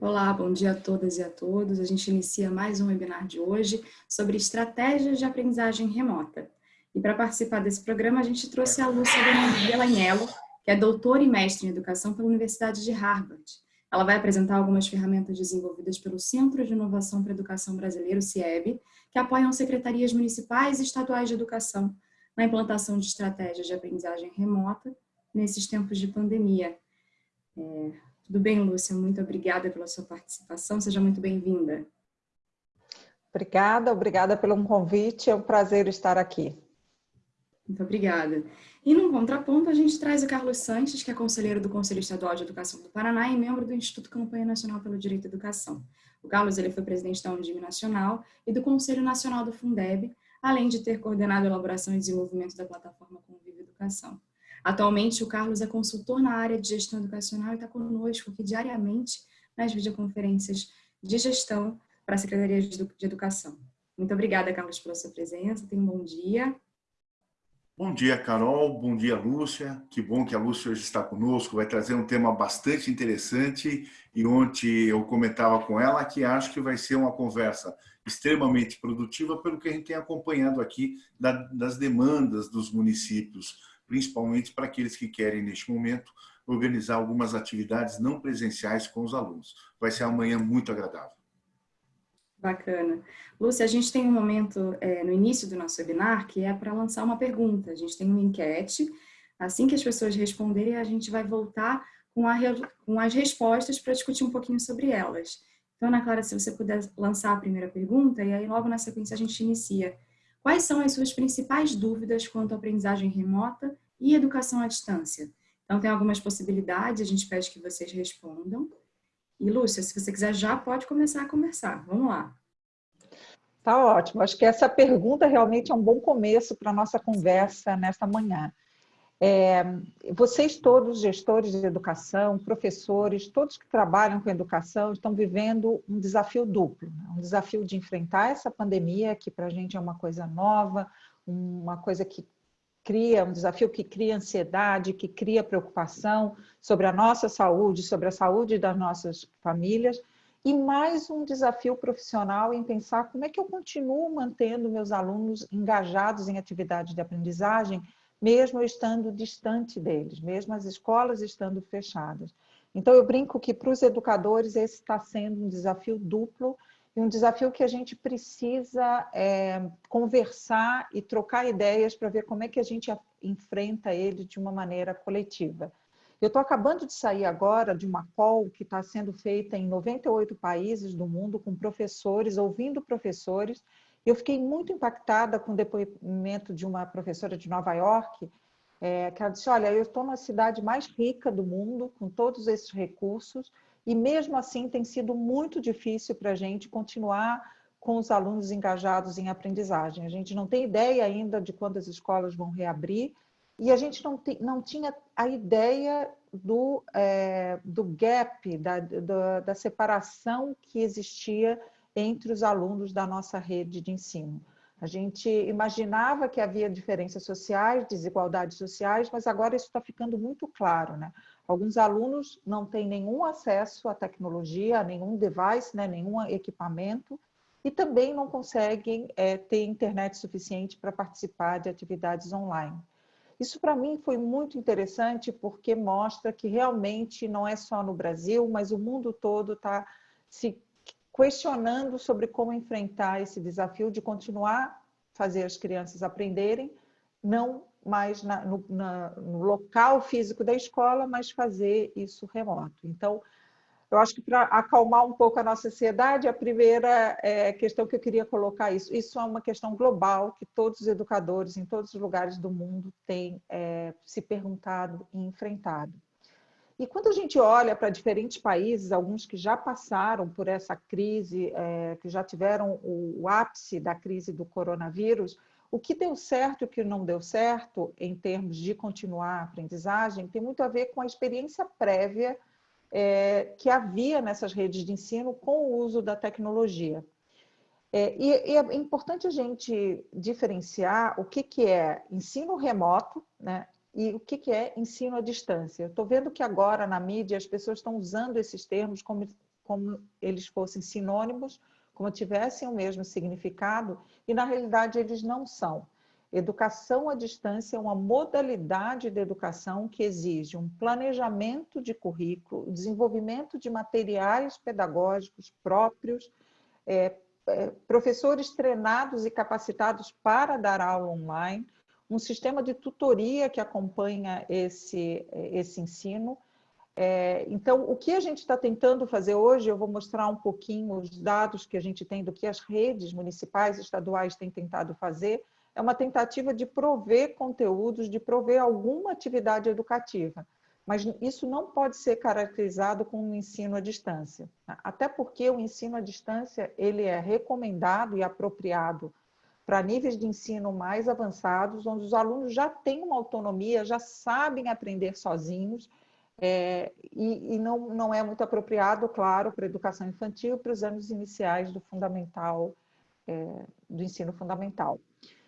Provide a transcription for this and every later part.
Olá, bom dia a todas e a todos. A gente inicia mais um webinar de hoje sobre estratégias de aprendizagem remota. E para participar desse programa, a gente trouxe a Lúcia Delanhello, que é doutora e mestre em educação pela Universidade de Harvard. Ela vai apresentar algumas ferramentas desenvolvidas pelo Centro de Inovação para a Educação Brasileiro, CIEB, que apoiam secretarias municipais e estaduais de educação na implantação de estratégias de aprendizagem remota nesses tempos de pandemia. É, tudo bem, Lúcia? Muito obrigada pela sua participação. Seja muito bem-vinda. Obrigada, obrigada pelo convite. É um prazer estar aqui. Muito obrigada. E num contraponto, a gente traz o Carlos Sanches, que é conselheiro do Conselho Estadual de Educação do Paraná e membro do Instituto Campanha Nacional pelo Direito à Educação. O Carlos ele foi presidente da Undime Nacional e do Conselho Nacional do Fundeb, além de ter coordenado a elaboração e desenvolvimento da plataforma Convive Educação. Atualmente, o Carlos é consultor na área de gestão educacional e está conosco aqui diariamente nas videoconferências de gestão para a Secretaria de Educação. Muito obrigada, Carlos, pela sua presença. Tenha um bom dia. Bom dia, Carol. Bom dia, Lúcia. Que bom que a Lúcia hoje está conosco. Vai trazer um tema bastante interessante e ontem eu comentava com ela que acho que vai ser uma conversa extremamente produtiva pelo que a gente tem acompanhado aqui das demandas dos municípios principalmente para aqueles que querem, neste momento, organizar algumas atividades não presenciais com os alunos. Vai ser amanhã muito agradável. Bacana. Lúcia, a gente tem um momento é, no início do nosso webinar que é para lançar uma pergunta. A gente tem uma enquete. Assim que as pessoas responderem, a gente vai voltar com, a, com as respostas para discutir um pouquinho sobre elas. Então, Ana Clara, se você puder lançar a primeira pergunta, e aí logo na sequência a gente inicia Quais são as suas principais dúvidas quanto à aprendizagem remota e educação à distância? Então, tem algumas possibilidades, a gente pede que vocês respondam. E, Lúcia, se você quiser, já pode começar a conversar. Vamos lá. Tá ótimo. Acho que essa pergunta realmente é um bom começo para a nossa conversa nesta manhã. É, vocês todos, gestores de educação, professores, todos que trabalham com educação, estão vivendo um desafio duplo. Né? Um desafio de enfrentar essa pandemia, que para a gente é uma coisa nova, uma coisa que cria, um desafio que cria ansiedade, que cria preocupação sobre a nossa saúde, sobre a saúde das nossas famílias, e mais um desafio profissional em pensar como é que eu continuo mantendo meus alunos engajados em atividades de aprendizagem, mesmo estando distante deles, mesmo as escolas estando fechadas. Então, eu brinco que para os educadores esse está sendo um desafio duplo e um desafio que a gente precisa é, conversar e trocar ideias para ver como é que a gente enfrenta ele de uma maneira coletiva. Eu estou acabando de sair agora de uma call que está sendo feita em 98 países do mundo com professores, ouvindo professores, eu fiquei muito impactada com o depoimento de uma professora de Nova York, é, que ela disse, olha, eu estou na cidade mais rica do mundo, com todos esses recursos, e mesmo assim tem sido muito difícil para a gente continuar com os alunos engajados em aprendizagem. A gente não tem ideia ainda de quando as escolas vão reabrir, e a gente não, não tinha a ideia do, é, do gap, da, da, da separação que existia entre os alunos da nossa rede de ensino. A gente imaginava que havia diferenças sociais, desigualdades sociais, mas agora isso está ficando muito claro. Né? Alguns alunos não têm nenhum acesso à tecnologia, a nenhum device, né? nenhum equipamento, e também não conseguem é, ter internet suficiente para participar de atividades online. Isso para mim foi muito interessante porque mostra que realmente não é só no Brasil, mas o mundo todo está se questionando sobre como enfrentar esse desafio de continuar fazer as crianças aprenderem, não mais na, no, na, no, local físico da escola, mas fazer isso remoto. Então, eu acho que para acalmar um pouco a nossa ansiedade, a primeira é, questão que eu queria colocar isso, isso é uma questão global que todos os educadores em todos os lugares do mundo têm é, se perguntado e enfrentado. E quando a gente olha para diferentes países, alguns que já passaram por essa crise, é, que já tiveram o, o, ápice da crise do coronavírus, o que deu certo e o que não deu certo em termos de continuar a aprendizagem tem muito a ver com a experiência prévia é, que havia nessas redes de ensino com o uso da tecnologia. É, e, e, é importante a gente diferenciar o que, que é ensino remoto, né, e o que é ensino à distância. Estou vendo que agora na mídia as pessoas estão usando esses termos como como eles fossem sinônimos, como tivessem o mesmo significado, e na realidade eles não são. Educação à distância é uma modalidade de educação que exige um planejamento de currículo, desenvolvimento de materiais pedagógicos próprios, é, é, professores treinados e capacitados para dar aula online, um sistema de tutoria que acompanha esse, esse ensino. É, então, o que a gente está tentando fazer hoje, eu vou mostrar um pouquinho os dados que a gente tem do que as redes municipais e estaduais têm tentado fazer, é uma tentativa de prover conteúdos, de prover alguma atividade educativa. Mas isso não pode ser caracterizado como um ensino à distância. Até porque o ensino à distância ele é recomendado e apropriado para níveis de ensino mais avançados, onde os alunos já têm uma autonomia, já sabem aprender sozinhos, é, e, e não, não é muito apropriado, claro, para a educação infantil, para os anos iniciais do fundamental, é, do ensino fundamental.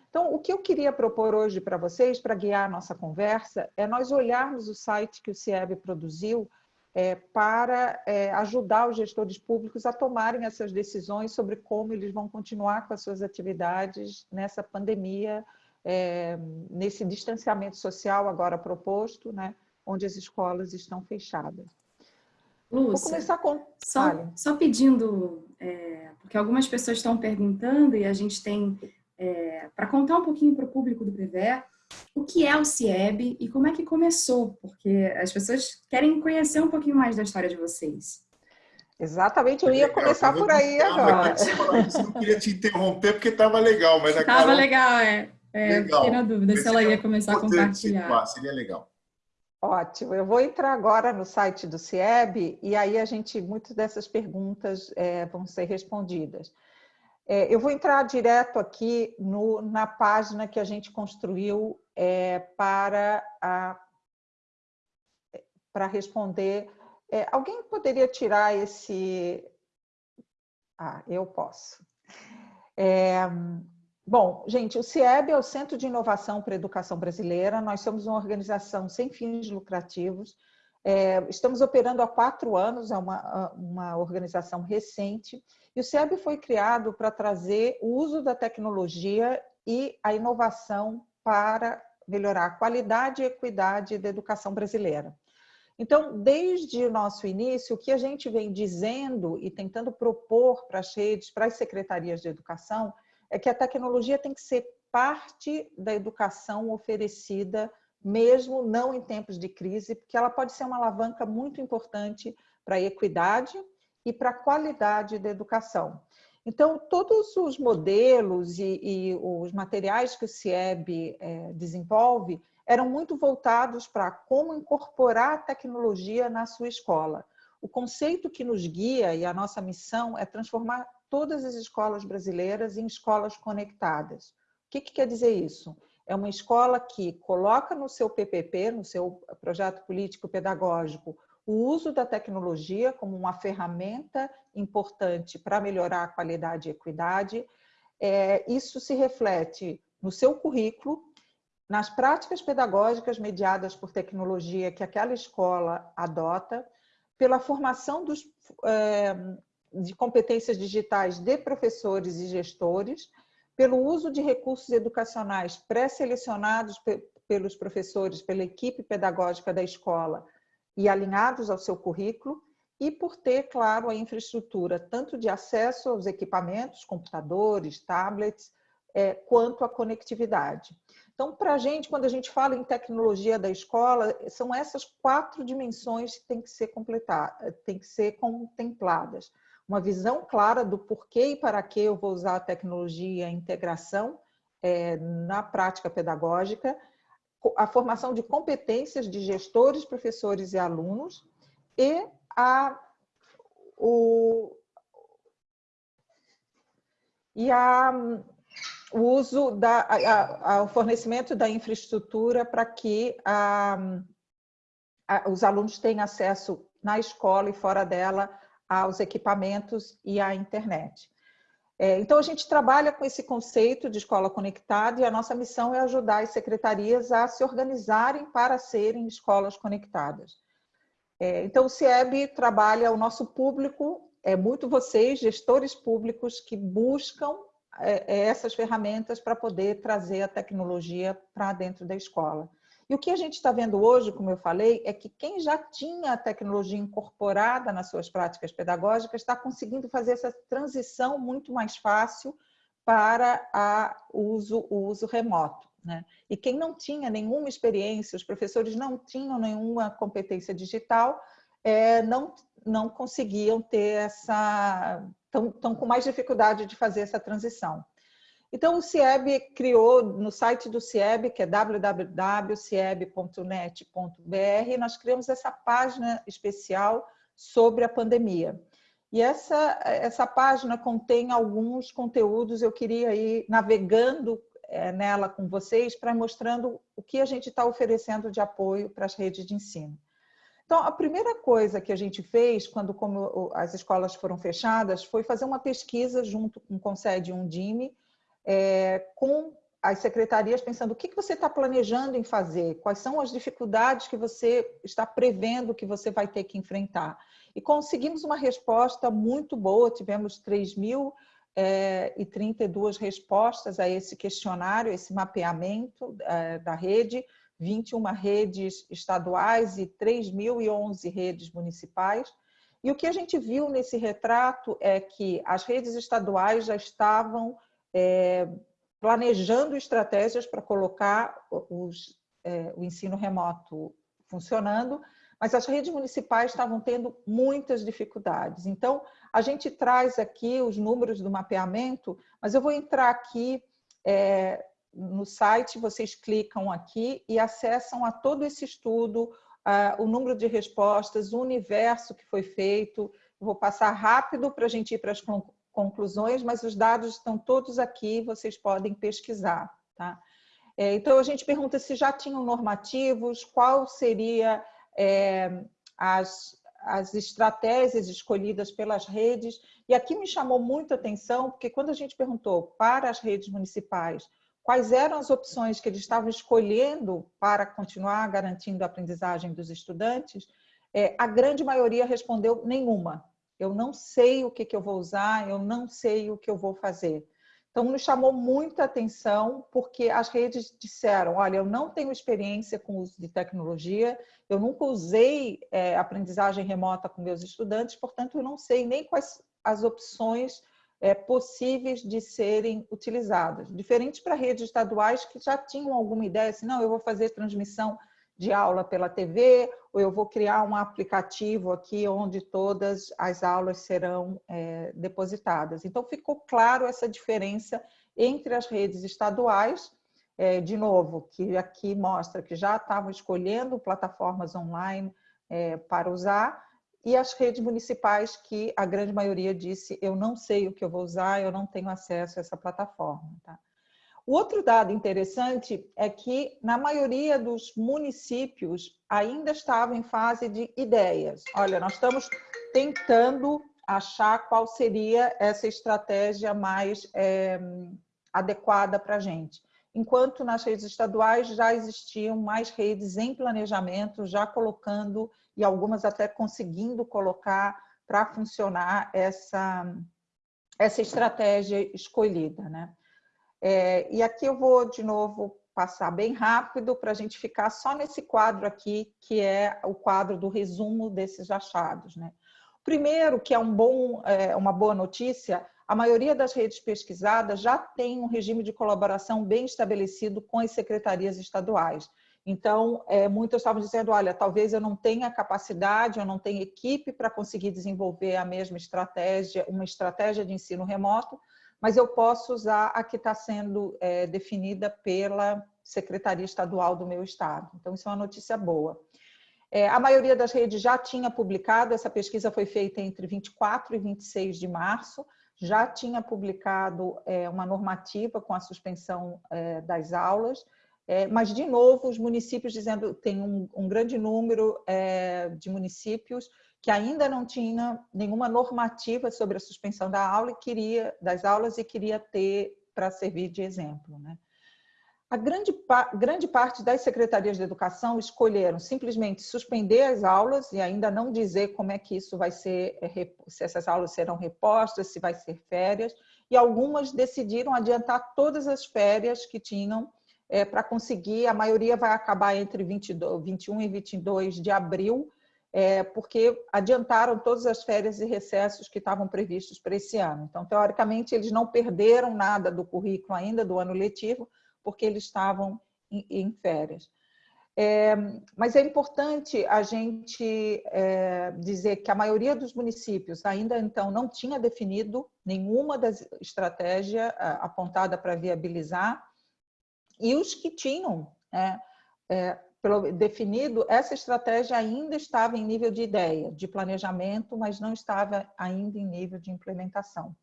Então, o que eu queria propor hoje para vocês, para guiar a nossa conversa, é nós olharmos o site que o CIEB produziu é, para é, ajudar os gestores públicos a tomarem essas decisões sobre como eles vão continuar com as suas atividades nessa pandemia, é, nesse distanciamento social agora proposto, né, onde as escolas estão fechadas. Lúcia, Vou começar com... só, só pedindo, é, porque algumas pessoas estão perguntando e a gente tem, é, para contar um pouquinho para o público do PVE, o que é o CIEB e como é que começou, porque as pessoas querem conhecer um pouquinho mais da história de vocês. Exatamente, eu ia começar por aí agora. Eu não queria te interromper porque estava legal, mas Estava Carol... legal, é. é legal. Fiquei na dúvida se ela ia começar a compartilhar. Seria legal. Ótimo, eu vou entrar agora no site do CIEB e aí a gente, muitas dessas perguntas é, vão ser respondidas. É, eu vou entrar direto aqui no, na página que a gente construiu é, para, a, para responder. É, alguém poderia tirar esse... Ah, eu posso. É, bom, gente, o CIEB é o Centro de Inovação para a Educação Brasileira. Nós somos uma organização sem fins lucrativos. É, estamos operando há quatro anos, é uma, uma organização recente e o CIEB foi criado para trazer o uso da tecnologia e a inovação para melhorar a qualidade e equidade da educação brasileira. Então, desde o nosso início, o que a gente vem dizendo e tentando propor para as redes, para as secretarias de educação, é que a tecnologia tem que ser parte da educação oferecida, mesmo não em tempos de crise, porque ela pode ser uma alavanca muito importante para a equidade, e para a qualidade da educação. Então, todos os modelos e, e os materiais que o CIEB é, desenvolve eram muito voltados para como incorporar a tecnologia na sua escola. O conceito que nos guia e a nossa missão é transformar todas as escolas brasileiras em escolas conectadas. O que, que quer dizer isso? É uma escola que coloca no seu PPP, no seu projeto político pedagógico, o uso da tecnologia como uma ferramenta importante para melhorar a qualidade e equidade. É, isso se reflete no seu currículo, nas práticas pedagógicas mediadas por tecnologia que aquela escola adota, pela formação dos, é, de competências digitais de professores e gestores, pelo uso de recursos educacionais pré-selecionados pelos professores, pela equipe pedagógica da escola, e alinhados ao seu currículo e por ter, claro, a infraestrutura tanto de acesso aos equipamentos, computadores, tablets, é, quanto a conectividade. Então, para a gente, quando a gente fala em tecnologia da escola, são essas quatro dimensões que têm que ser completadas, têm que ser contempladas. Uma visão clara do porquê e para que eu vou usar a tecnologia, a integração é, na prática pedagógica, a formação de competências de gestores, professores e alunos e a, o, e a, o uso da a, a, o fornecimento da infraestrutura para que a, os alunos tenham acesso na escola e fora dela aos equipamentos e à internet. É, então, a gente trabalha com esse conceito de escola conectada e a nossa missão é ajudar as secretarias a se organizarem para serem escolas conectadas. É, então, o CIEB trabalha, o nosso público é muito vocês, gestores públicos, que buscam é, é essas ferramentas para poder trazer a tecnologia para dentro da escola. E o que a gente está vendo hoje, como eu falei, é que quem já tinha a tecnologia incorporada nas suas práticas pedagógicas está conseguindo fazer essa transição muito mais fácil para a uso, o uso remoto. Né? E quem não tinha nenhuma experiência, os professores não tinham nenhuma competência digital, é, não, não conseguiam ter essa... estão com mais dificuldade de fazer essa transição. Então, o CIEB criou no site do CIEB, que é www.cieb.net.br, nós criamos essa página especial sobre a pandemia. E essa, essa página contém alguns conteúdos, eu queria ir navegando é, nela com vocês para mostrando o que a gente está oferecendo de apoio para as redes de ensino. Então, a primeira coisa que a gente fez, quando como as escolas foram fechadas, foi fazer uma pesquisa junto com o Concede e Undime, é, com as secretarias pensando o que você está planejando em fazer, quais são as dificuldades que você está prevendo que você vai ter que enfrentar. E conseguimos uma resposta muito boa, tivemos 3.032 é, respostas a esse questionário, esse mapeamento é, da rede, 21 redes estaduais e 3.011 redes municipais. E o que a gente viu nesse retrato é que as redes estaduais já estavam é, planejando estratégias para colocar os, é, o ensino remoto funcionando, mas as redes municipais estavam tendo muitas dificuldades. Então, a gente traz aqui os números do mapeamento, mas eu vou entrar aqui é, no site, vocês clicam aqui e acessam a todo esse estudo, o número de respostas, o universo que foi feito. Eu vou passar rápido para a gente ir para as conclusões, mas os dados estão todos aqui, vocês podem pesquisar. Tá? É, então, a gente pergunta se já tinham normativos, qual seria é, as, as estratégias escolhidas pelas redes. E aqui me chamou muito a atenção, porque quando a gente perguntou para as redes municipais quais eram as opções que eles estavam escolhendo para continuar garantindo a aprendizagem dos estudantes, é, a grande maioria respondeu nenhuma eu não sei o que, que eu vou usar, eu não sei o que eu vou fazer. Então, nos chamou muita atenção, porque as redes disseram, olha, eu não tenho experiência com o uso de tecnologia, eu nunca usei é, aprendizagem remota com meus estudantes, portanto, eu não sei nem quais as opções é, possíveis de serem utilizadas. Diferente para redes estaduais que já tinham alguma ideia, assim, não, eu vou fazer transmissão de aula pela TV, ou eu vou criar um aplicativo aqui onde todas as aulas serão é, depositadas. Então, ficou claro essa diferença entre as redes estaduais, é, de novo, que aqui mostra que já estavam escolhendo plataformas online é, para usar, e as redes municipais que a grande maioria disse eu não sei o que eu vou usar, eu não tenho acesso a essa plataforma. Tá? O outro dado interessante é que, na maioria dos municípios, ainda estava em fase de ideias. Olha, nós estamos tentando achar qual seria essa estratégia mais é, adequada para a gente. Enquanto nas redes estaduais já existiam mais redes em planejamento, já colocando, e algumas até conseguindo colocar para funcionar essa, essa estratégia escolhida. Né? É, e aqui eu vou, de novo, passar bem rápido para a gente ficar só nesse quadro aqui, que é o quadro do resumo desses achados. Né? Primeiro, que é, um bom, é uma boa notícia, a maioria das redes pesquisadas já tem um regime de colaboração bem estabelecido com as secretarias estaduais. Então, é, muitos estavam dizendo, olha, talvez eu não tenha capacidade, eu não tenha equipe para conseguir desenvolver a mesma estratégia, uma estratégia de ensino remoto, mas eu posso usar a que está sendo é, definida pela Secretaria Estadual do meu estado. Então, isso é uma notícia boa. É, a maioria das redes já tinha publicado, essa pesquisa foi feita entre 24 e 26 de março, já tinha publicado é, uma normativa com a suspensão é, das aulas, é, mas, de novo, os municípios dizendo, tem um, um grande número é, de municípios que ainda não tinha nenhuma normativa sobre a suspensão da aula e queria, das aulas e queria ter para servir de exemplo. Né? A grande, grande parte das secretarias de educação escolheram simplesmente suspender as aulas e ainda não dizer como é que isso vai ser, eh, se essas aulas serão repostas, se vai ser férias, e algumas decidiram adiantar todas as férias que tinham é, para conseguir, a maioria vai acabar entre 22, 21 e 22 de abril, é, porque adiantaram todas as férias e recessos que estavam previstos para esse ano. Então, teoricamente, eles não perderam nada do currículo ainda do ano letivo, porque eles estavam em, em férias. É, mas é importante a gente é, dizer que a maioria dos municípios ainda então não tinha definido nenhuma das estratégias apontada para viabilizar e os que tinham né, é, definido, essa estratégia ainda estava em nível de ideia, de planejamento, mas não estava ainda em nível de implementação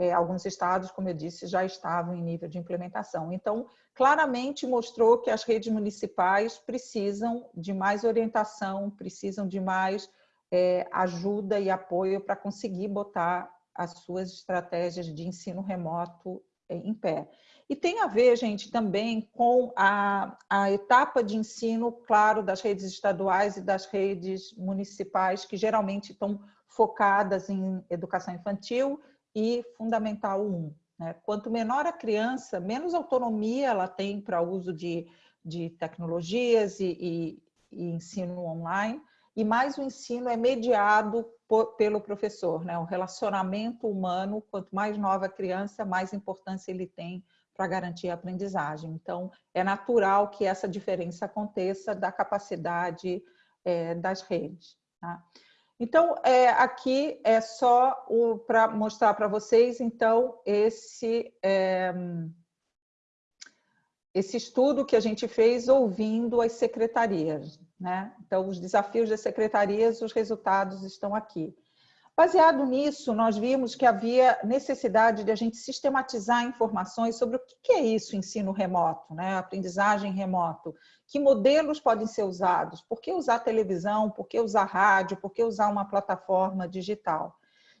é, alguns estados, como eu disse, já estavam em nível de implementação. Então, claramente mostrou que as redes municipais precisam de mais orientação, precisam de mais é, ajuda e apoio para conseguir botar as suas estratégias de ensino remoto é, em pé. E tem a ver, gente, também com a, a etapa de ensino, claro, das redes estaduais e das redes municipais, que geralmente estão focadas em educação infantil e Fundamental 1. Né? Quanto menor a criança, menos autonomia ela tem para uso de, de tecnologias e, e, e, ensino online, e mais o ensino é mediado por, pelo professor. Né? O relacionamento humano, quanto mais nova a criança, mais importância ele tem para garantir a aprendizagem. Então, é natural que essa diferença aconteça da capacidade é, das redes. Tá? Então, é, aqui é só para mostrar para vocês, então, esse, é, esse estudo que a gente fez ouvindo as secretarias. Né? Então, os desafios das secretarias, os resultados estão aqui. Baseado nisso, nós vimos que havia necessidade de a gente sistematizar informações sobre o que é isso, ensino remoto, né? aprendizagem remoto, que modelos podem ser usados, por que usar televisão, por que usar rádio, por que usar uma plataforma digital.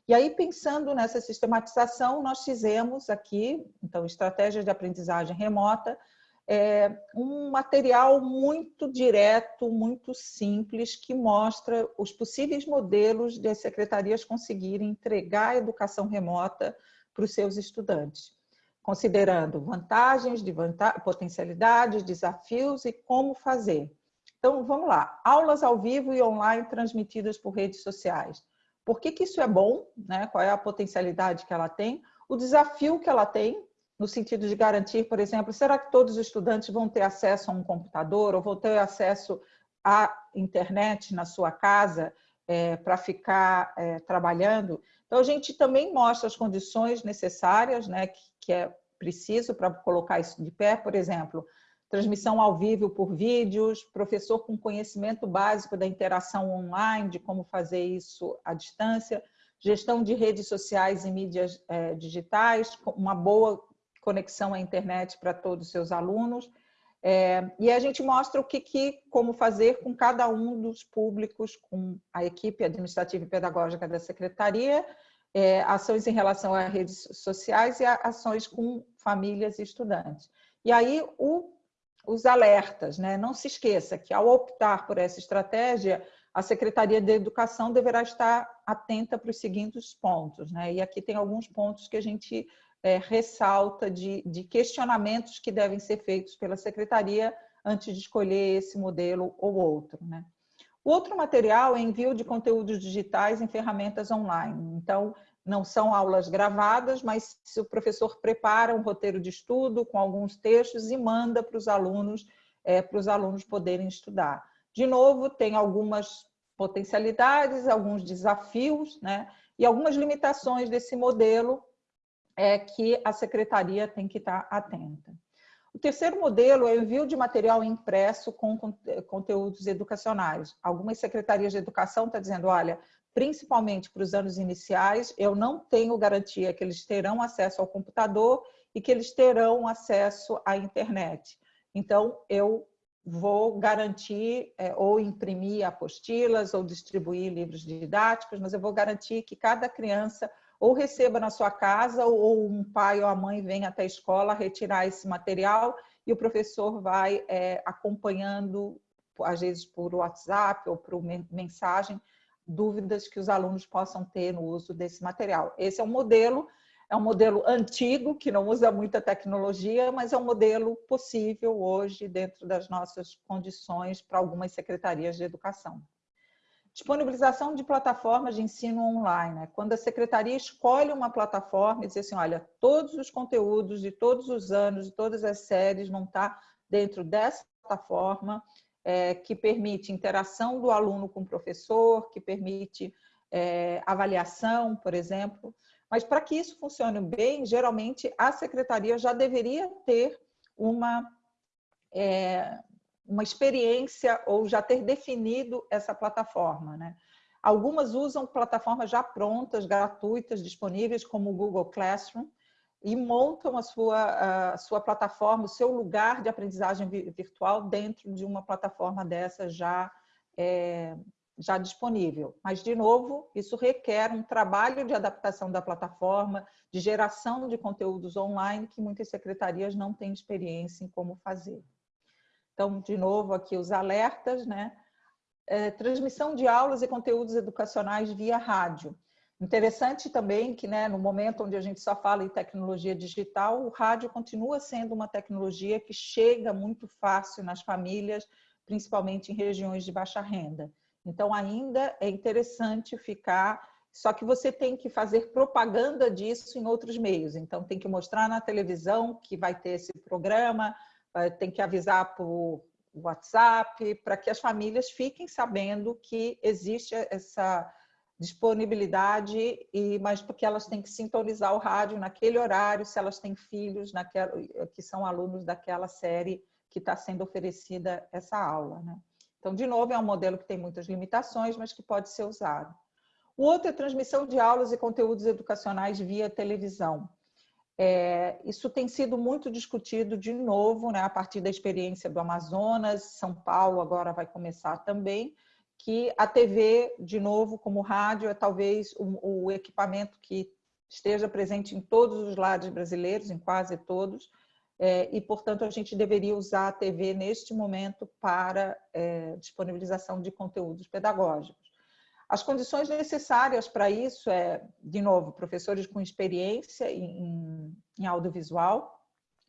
E aí, pensando nessa sistematização, nós fizemos aqui, então, estratégias de aprendizagem remota, é, um material muito direto, muito simples, que mostra os possíveis modelos de as secretarias conseguirem entregar a educação remota para os seus estudantes, considerando vantagens, de vanta potencialidades, desafios e como fazer. Então, vamos lá. Aulas ao vivo e online transmitidas por redes sociais. Por que, que isso é bom? Né? Qual é a potencialidade que ela tem? O desafio que ela tem, no sentido de garantir, por exemplo, será que todos os estudantes vão ter acesso a um computador ou vão ter acesso à internet na sua casa é, para ficar é, trabalhando? Então, a gente também mostra as condições necessárias, né, que, que é preciso para colocar isso de pé, por exemplo, transmissão ao vivo por vídeos, professor com conhecimento básico da interação online, de como fazer isso à distância, gestão de redes sociais e mídias é, digitais, uma boa conexão à internet para todos os seus alunos. É, e a gente mostra o que, que, como fazer com cada um dos públicos, com a equipe administrativa e pedagógica da secretaria, é, ações em relação a redes sociais e ações com famílias e estudantes. E aí o, os alertas, né? não se esqueça que ao optar por essa estratégia, a Secretaria de Educação deverá estar atenta para os seguintes pontos. Né? E aqui tem alguns pontos que a gente é, ressalta de, de questionamentos que devem ser feitos pela secretaria antes de escolher esse modelo ou outro. Né? O outro material é envio de conteúdos digitais em ferramentas online. Então, não são aulas gravadas, mas se o professor prepara um roteiro de estudo com alguns textos e manda para os alunos, é, para os alunos poderem estudar. De novo, tem algumas potencialidades, alguns desafios, né? E algumas limitações desse modelo é que a secretaria tem que estar atenta. O terceiro modelo é o envio de material impresso com conteúdos educacionais. Algumas secretarias de educação estão dizendo, olha, principalmente para os anos iniciais, eu não tenho garantia que eles terão acesso ao computador e que eles terão acesso à internet. Então, eu vou garantir é, ou imprimir apostilas ou distribuir livros didáticos, mas eu vou garantir que cada criança ou receba na sua casa, ou um pai ou a mãe venha até a escola retirar esse material e o professor vai é, acompanhando, às vezes por WhatsApp ou por mensagem, dúvidas que os alunos possam ter no uso desse material. Esse é um modelo, é um modelo antigo, que não usa muita tecnologia, mas é um modelo possível hoje dentro das nossas condições para algumas secretarias de educação. Disponibilização de plataformas de ensino online. Né? Quando a secretaria escolhe uma plataforma e diz assim, olha, todos os conteúdos de todos os anos, de todas as séries vão estar dentro dessa plataforma, é, que permite interação do aluno com o professor, que permite é, avaliação, por exemplo. Mas para que isso funcione bem, geralmente a secretaria já deveria ter uma, é, uma experiência ou já ter definido essa plataforma. Né? Algumas usam plataformas já prontas, gratuitas, disponíveis, como o Google Classroom, e montam a sua, a sua plataforma, o seu lugar de aprendizagem virtual dentro de uma plataforma dessa já, é, já disponível. Mas, de novo, isso requer um trabalho de adaptação da plataforma, de geração de conteúdos online, que muitas secretarias não têm experiência em como fazer. Então, de novo, aqui os alertas, né? É, transmissão de aulas e conteúdos educacionais via rádio. Interessante também que, né, no momento onde a gente só fala em tecnologia digital, o rádio continua sendo uma tecnologia que chega muito fácil nas famílias, principalmente em regiões de baixa renda. Então, ainda é interessante ficar. Só que você tem que fazer propaganda disso em outros meios. Então, tem que mostrar na televisão que vai ter esse programa, tem que avisar por WhatsApp, para que as famílias fiquem sabendo que existe essa disponibilidade, e, mas porque elas têm que sintonizar o rádio naquele horário, se elas têm filhos naquela, que são alunos daquela série que está sendo oferecida essa aula. Né? Então, de novo, é um modelo que tem muitas limitações, mas que pode ser usado. O outro é transmissão de aulas e conteúdos educacionais via televisão. É, isso tem sido muito discutido de novo, né, a partir da experiência do Amazonas, São Paulo agora vai começar também, que a TV, de novo, como rádio, é talvez o, o equipamento que esteja presente em todos os lares brasileiros, em quase todos, é, e, portanto, a gente deveria usar a TV neste momento para é, disponibilização de conteúdos pedagógicos. As condições necessárias para isso é, de novo, professores com experiência em, em audiovisual,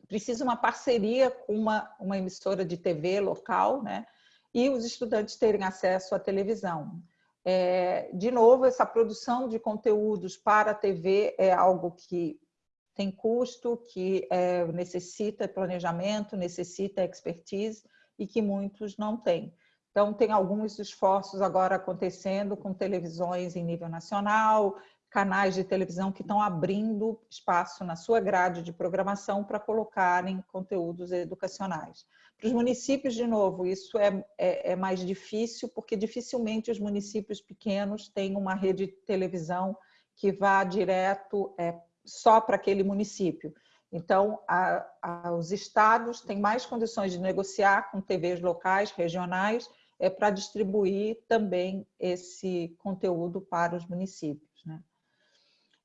precisa uma parceria com uma, uma emissora de TV local, né? e os estudantes terem acesso à televisão. É, de novo, essa produção de conteúdos para a TV é algo que tem custo, que é, necessita planejamento, necessita expertise e que muitos não têm. Então, tem alguns esforços agora acontecendo com televisões em nível nacional, canais de televisão que estão abrindo espaço na sua grade de programação para colocarem conteúdos educacionais. Para os municípios, de novo, isso é, é, é, mais difícil, porque dificilmente os municípios pequenos têm uma rede de televisão que vá direto é, só para aquele município. Então, a, a, os estados têm mais condições de negociar com TVs locais, regionais, é, para distribuir também esse conteúdo para os municípios. Né?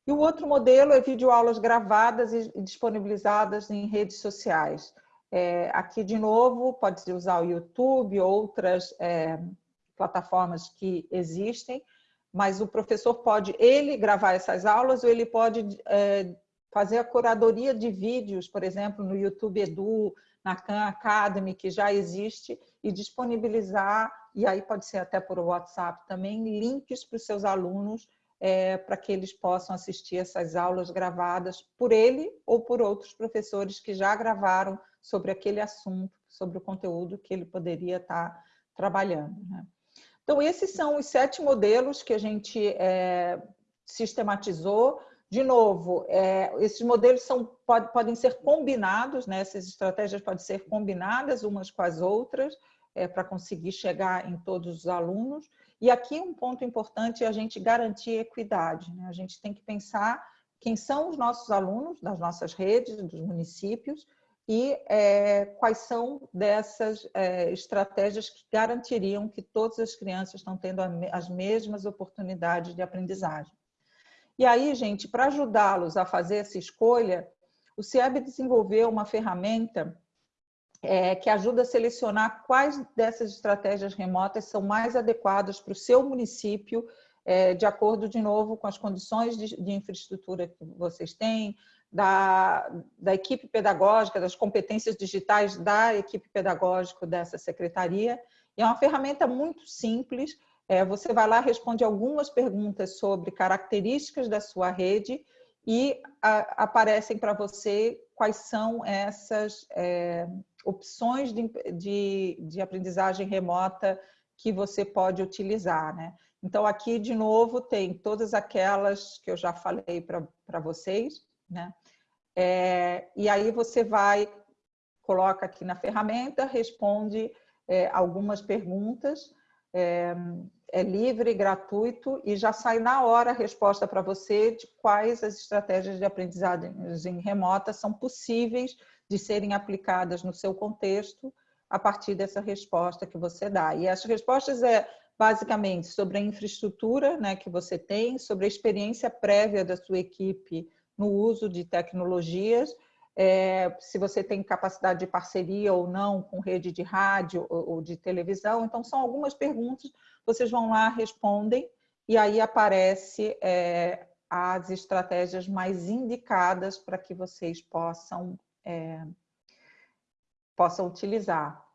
E o outro modelo é videoaulas gravadas e disponibilizadas em redes sociais. É, aqui, de novo, pode-se usar o YouTube, outras é, plataformas que existem, mas o professor pode, ele, gravar essas aulas ou ele pode é, fazer a curadoria de vídeos, por exemplo, no YouTube Edu, na Khan Academy, que já existe, e disponibilizar, e aí pode ser até por WhatsApp também, links para os seus alunos é, para que eles possam assistir essas aulas gravadas por ele ou por outros professores que já gravaram sobre aquele assunto, sobre o conteúdo que ele poderia estar trabalhando. Né? Então, esses são os sete modelos que a gente é, sistematizou. De novo, é, esses modelos são, pode, podem ser combinados, né? essas estratégias podem ser combinadas umas com as outras é, para conseguir chegar em todos os alunos. E aqui um ponto importante é a gente garantir equidade. Né? A gente tem que pensar quem são os nossos alunos das nossas redes, dos municípios, e é, quais são dessas é, estratégias que garantiriam que todas as crianças estão tendo as mesmas oportunidades de aprendizagem. E aí, gente, para ajudá-los a fazer essa escolha, o CIEB desenvolveu uma ferramenta é, que ajuda a selecionar quais dessas estratégias remotas são mais adequadas para o seu município, é, de acordo, de novo, com as condições de, de infraestrutura que vocês têm, da, da, equipe pedagógica, das competências digitais da equipe pedagógica dessa secretaria. E é uma ferramenta muito simples. É, você vai lá, responde algumas perguntas sobre características da sua rede e a, aparecem para você quais são essas é, opções de, de, de, aprendizagem remota que você pode utilizar. Né? Então, aqui, de novo, tem todas aquelas que eu já falei para vocês, né? É, e aí você vai, coloca aqui na ferramenta, responde é, algumas perguntas, é, é, livre, gratuito, e já sai na hora a resposta para você de quais as estratégias de aprendizagem remota são possíveis de serem aplicadas no seu contexto a partir dessa resposta que você dá. E as respostas é basicamente sobre a infraestrutura né, que você tem, sobre a experiência prévia da sua equipe no uso de tecnologias, é, se você tem capacidade de parceria ou não com rede de rádio ou, de televisão. Então, são algumas perguntas, vocês vão lá, respondem, e aí aparece é, as estratégias mais indicadas para que vocês possam, é, possam utilizar.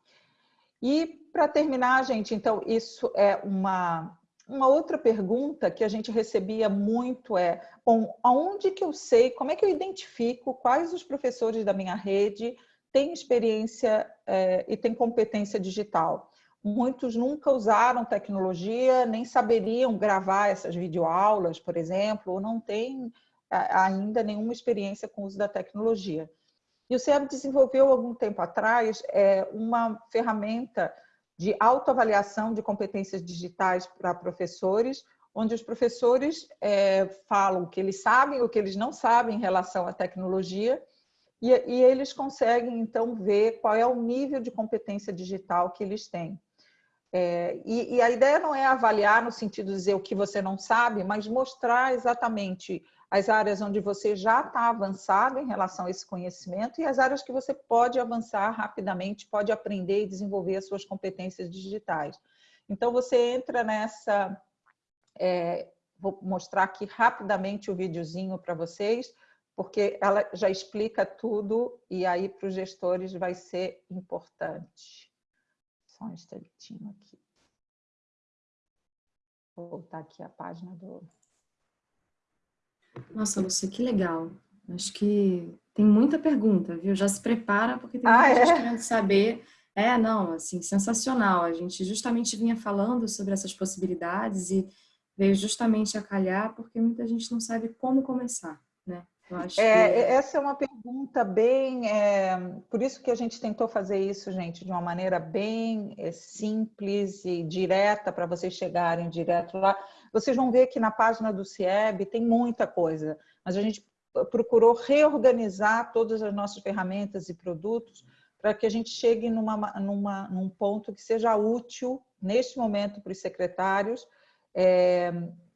E para terminar, gente, então, isso é uma uma outra pergunta que a gente recebia muito é, bom, aonde que eu sei, como é que eu identifico quais os professores da minha rede têm experiência é, e têm competência digital? Muitos nunca usaram tecnologia, nem saberiam gravar essas videoaulas, por exemplo, ou não têm ainda nenhuma experiência com o uso da tecnologia. E o CEB desenvolveu, algum tempo atrás, é, uma ferramenta de autoavaliação de competências digitais para professores, onde os professores é, falam o que eles sabem, o que eles não sabem em relação à tecnologia, e, e, eles conseguem, então, ver qual é o nível de competência digital que eles têm. É, e, e, a ideia não é avaliar no sentido de dizer o que você não sabe, mas mostrar exatamente as áreas onde você já está avançado em relação a esse conhecimento e as áreas que você pode avançar rapidamente, pode aprender e desenvolver as suas competências digitais. Então, você entra nessa... É, vou mostrar aqui rapidamente o videozinho para vocês, porque ela já explica tudo e aí para os gestores vai ser importante. Só um instantinho aqui. Vou voltar aqui a página do... Nossa, Lúcia, que legal. Acho que tem muita pergunta, viu? Já se prepara, porque tem muita ah, gente é? querendo saber. É, não, assim, sensacional. A gente justamente vinha falando sobre essas possibilidades e veio justamente a calhar porque muita gente não sabe como começar, né? É, que... Essa é uma pergunta bem... É, por isso que a gente tentou fazer isso, gente, de uma maneira bem é, simples e direta para vocês chegarem direto lá. Vocês vão ver que na página do CIEB tem muita coisa, mas a gente procurou reorganizar todas as nossas ferramentas e produtos para que a gente chegue numa, numa, num ponto que seja útil neste momento para os secretários é,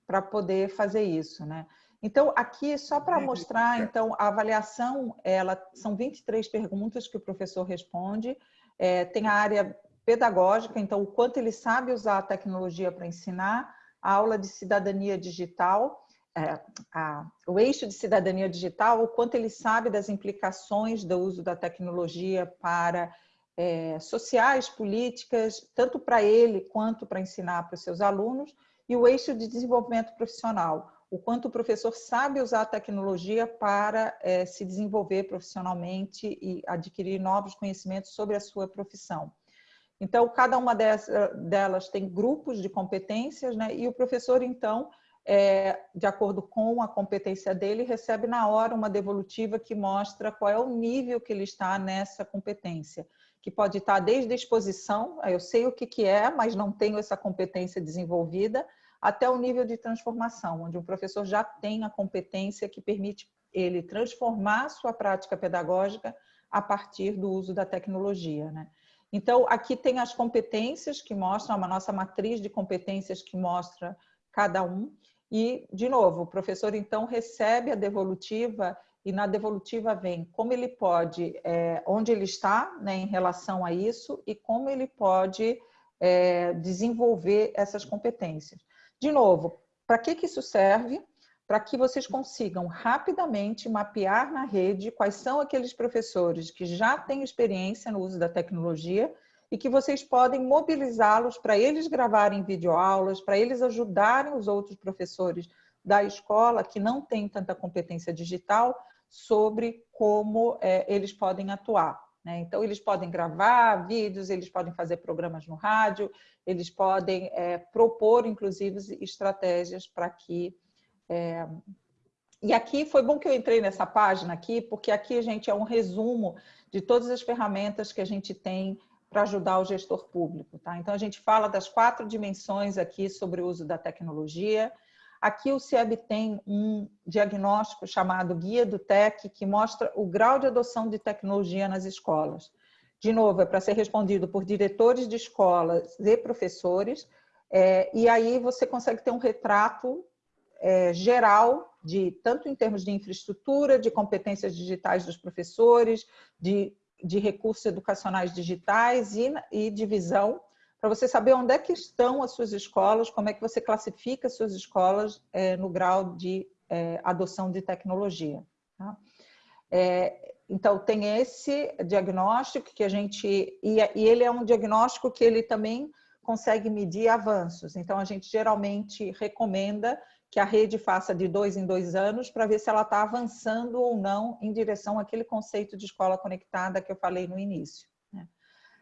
para poder fazer isso. Né? Então, aqui, só para mostrar, então, a avaliação, ela, são 23 perguntas que o professor responde, é, tem a área pedagógica, então, o quanto ele sabe usar a tecnologia para ensinar, a aula de cidadania digital, é, a, o eixo de cidadania digital, o quanto ele sabe das implicações do uso da tecnologia para é, sociais, políticas, tanto para ele quanto para ensinar para os seus alunos, e o eixo de desenvolvimento profissional, o quanto o professor sabe usar a tecnologia para é, se desenvolver profissionalmente e adquirir novos conhecimentos sobre a sua profissão. Então, cada uma delas tem grupos de competências, né? e o professor, então, é, de acordo com a competência dele, recebe na hora uma devolutiva que mostra qual é o nível que ele está nessa competência, que pode estar desde a exposição, eu sei o que, que é, mas não tenho essa competência desenvolvida, até o nível de transformação, onde o professor já tem a competência que permite ele transformar sua prática pedagógica a partir do uso da tecnologia. Né? Então, aqui tem as competências que mostram, a nossa matriz de competências que mostra cada um. E, de novo, o professor, então, recebe a devolutiva e na devolutiva vem como ele pode, é, onde ele está né, em relação a isso e como ele pode é, desenvolver essas competências. De novo, para que, que isso serve? Para que vocês consigam rapidamente mapear na rede quais são aqueles professores que já têm experiência no uso da tecnologia e que vocês podem mobilizá-los para eles gravarem videoaulas, para eles ajudarem os outros professores da escola que não têm tanta competência digital sobre como é, eles podem atuar. Né? Então, eles podem gravar vídeos, eles podem fazer programas no rádio, eles podem é, propor, inclusive, estratégias para que... É... E aqui foi bom que eu entrei nessa página aqui, porque aqui, gente, é um resumo de todas as ferramentas que a gente tem para ajudar o gestor público. Tá? Então, a gente fala das quatro dimensões aqui sobre o uso da tecnologia, Aqui o CIEB tem um diagnóstico chamado Guia do TEC, que mostra o grau de adoção de tecnologia nas escolas. De novo, é para ser respondido por diretores de escolas e professores, é, e aí você consegue ter um retrato é, geral, de tanto em termos de infraestrutura, de competências digitais dos professores, de, de recursos educacionais digitais e, e de visão para você saber onde é que estão as suas escolas, como é que você classifica as suas escolas é, no grau de é, adoção de tecnologia. Tá? É, então, tem esse diagnóstico que a gente... E, e ele é um diagnóstico que ele também consegue medir avanços. Então, a gente geralmente recomenda que a rede faça de dois em dois anos para ver se ela está avançando ou não em direção àquele conceito de escola conectada que eu falei no início.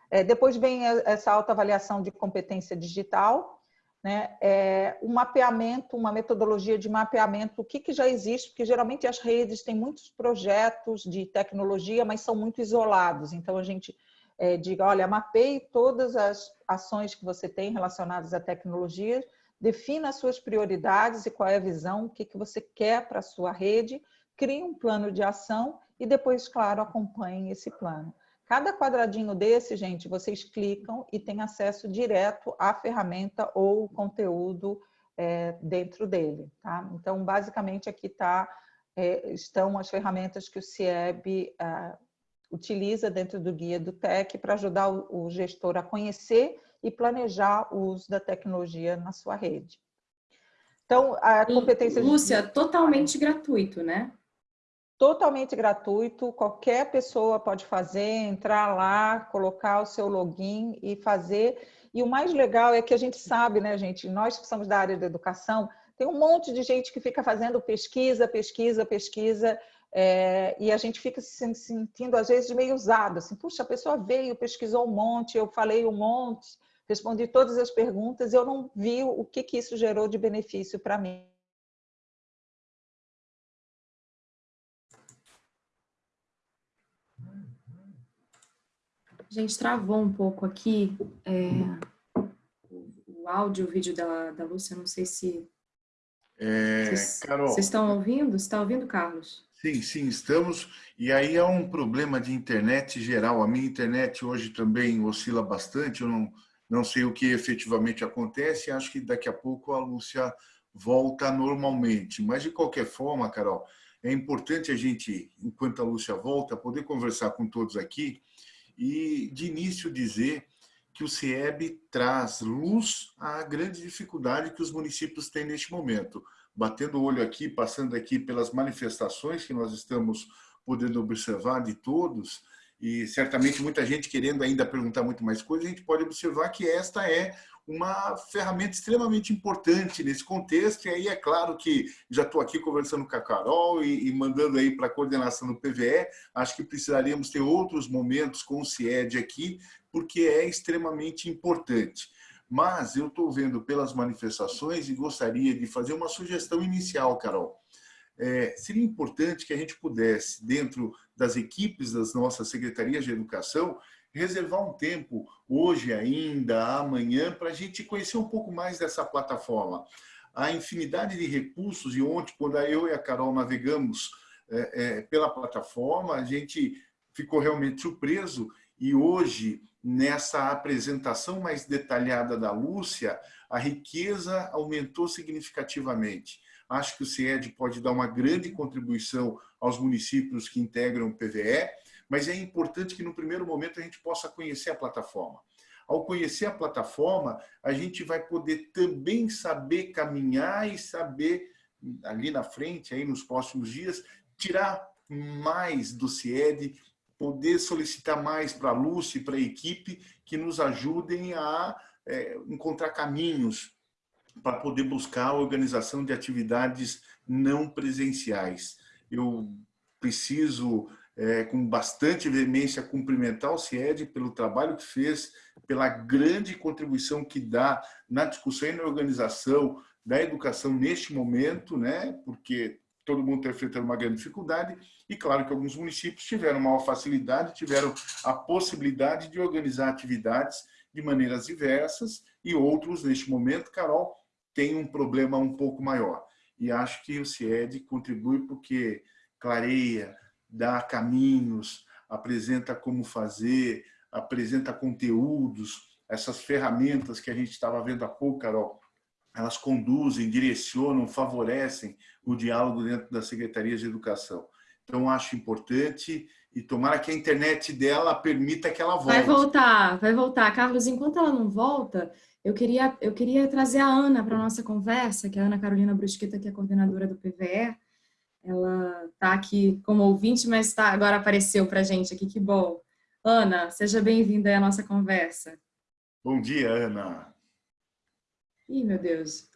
É, depois vem essa autoavaliação de competência digital, né? É, um mapeamento, uma metodologia de mapeamento, o que, que já existe, porque geralmente as redes têm muitos projetos de tecnologia, mas são muito isolados. Então, a gente é, diga, olha, mapeie todas as ações que você tem relacionadas à tecnologia, defina as suas prioridades e qual é a visão, o que, que você quer para a sua rede, crie um plano de ação e depois, claro, acompanhe esse plano. Cada quadradinho desse, gente, vocês clicam e tem acesso direto à ferramenta ou conteúdo é, dentro dele. Tá? Então, basicamente, aqui tá, é, estão as ferramentas que o CIEB é, utiliza dentro do guia do TEC para ajudar o, o gestor a conhecer e planejar o uso da tecnologia na sua rede. Então, a competência... Lúcia, de... totalmente gratuito, né? totalmente gratuito, qualquer pessoa pode fazer, entrar lá, colocar o seu login e fazer. E o mais legal é que a gente sabe, né, gente, nós que somos da área da educação, tem um monte de gente que fica fazendo pesquisa, pesquisa, pesquisa, é, e a gente fica se sentindo, às vezes, meio usado, assim, puxa, a pessoa veio, pesquisou um monte, eu falei um monte, respondi todas as perguntas, eu não vi o que, que isso gerou de benefício para mim. gente travou um pouco aqui é, o áudio, o vídeo da, da Lúcia, não sei se... É, vocês, Carol... Vocês estão ouvindo? Você está ouvindo, Carlos? Sim, sim, estamos. E aí é um problema de internet geral. A minha internet hoje também oscila bastante, eu não, não sei o que efetivamente acontece, acho que daqui a pouco a Lúcia volta normalmente. Mas, de qualquer forma, Carol, é importante a gente, enquanto a Lúcia volta, poder conversar com todos aqui e, de início, dizer que o CIEB traz luz à grande dificuldade que os municípios têm neste momento. Batendo o olho aqui, passando aqui pelas manifestações que nós estamos podendo observar de todos, e certamente muita gente querendo ainda perguntar muito mais coisas, a gente pode observar que esta é uma ferramenta extremamente importante nesse contexto, e aí é claro que já estou aqui conversando com a Carol e, e mandando aí para a coordenação do PVE, acho que precisaríamos ter outros momentos com o CIED aqui, porque é extremamente importante. Mas eu estou vendo pelas manifestações e gostaria de fazer uma sugestão inicial, Carol. É, seria importante que a gente pudesse, dentro das equipes das nossas secretarias de educação, reservar um tempo, hoje ainda, amanhã, para a gente conhecer um pouco mais dessa plataforma. A infinidade de recursos, e ontem, quando eu e a Carol navegamos é, é, pela plataforma, a gente ficou realmente surpreso, e hoje, nessa apresentação mais detalhada da Lúcia, a riqueza aumentou significativamente. Acho que o CIED pode dar uma grande contribuição aos municípios que integram o PVE, mas é importante que no primeiro momento a gente possa conhecer a plataforma. Ao conhecer a plataforma, a gente vai poder também saber caminhar e saber, ali na frente, aí nos próximos dias, tirar mais do CIED, poder solicitar mais para a Lúcia e para a equipe que nos ajudem a é, encontrar caminhos para poder buscar a organização de atividades não presenciais. Eu preciso, é, com bastante veemência, cumprimentar o CIED pelo trabalho que fez, pela grande contribuição que dá na discussão e na organização da educação neste momento, né? porque todo mundo está enfrentando uma grande dificuldade, e claro que alguns municípios tiveram maior facilidade, tiveram a possibilidade de organizar atividades de maneiras diversas, e outros, neste momento, Carol, têm um problema um pouco maior. E acho que o CIED contribui porque clareia, dá caminhos, apresenta como fazer, apresenta conteúdos, essas ferramentas que a gente estava vendo há pouco, Carol, elas conduzem, direcionam, favorecem o diálogo dentro da Secretaria de Educação. Então, acho importante e tomara que a internet dela permita que ela volte. Vai voltar, vai voltar. Carlos, enquanto ela não volta, eu queria, eu queria trazer a Ana para a nossa conversa, que é a Ana Carolina Brusqueta, que é coordenadora do PVE. Ela está aqui como ouvinte, mas tá, agora apareceu para a gente aqui, que bom. Ana, seja bem-vinda à nossa conversa. Bom dia, Ana. Ih, meu Deus.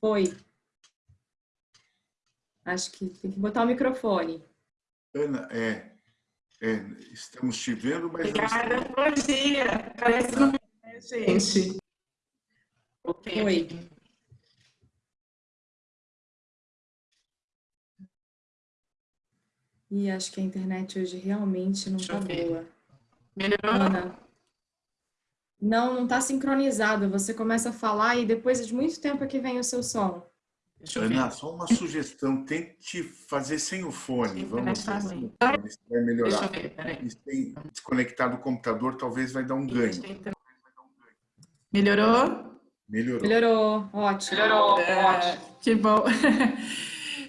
Foi. Acho que tem que botar o microfone. Ana, é, é estamos te vendo, mas... Obrigada, bom dia. Parece não é, gente. Oi. E acho que a internet hoje realmente não está boa. Melhorou? Ana, não, não está sincronizado. Você começa a falar e depois de muito tempo é que vem o seu som. Ana, só uma sugestão. Tente fazer sem o fone. Sim, Vamos ver se vai melhorar. Ver, e sem desconectar do computador, talvez vai dar um ganho. Melhorou? Melhorou. Melhorou. Ótimo. Melhorou. É, Ótimo. Que bom.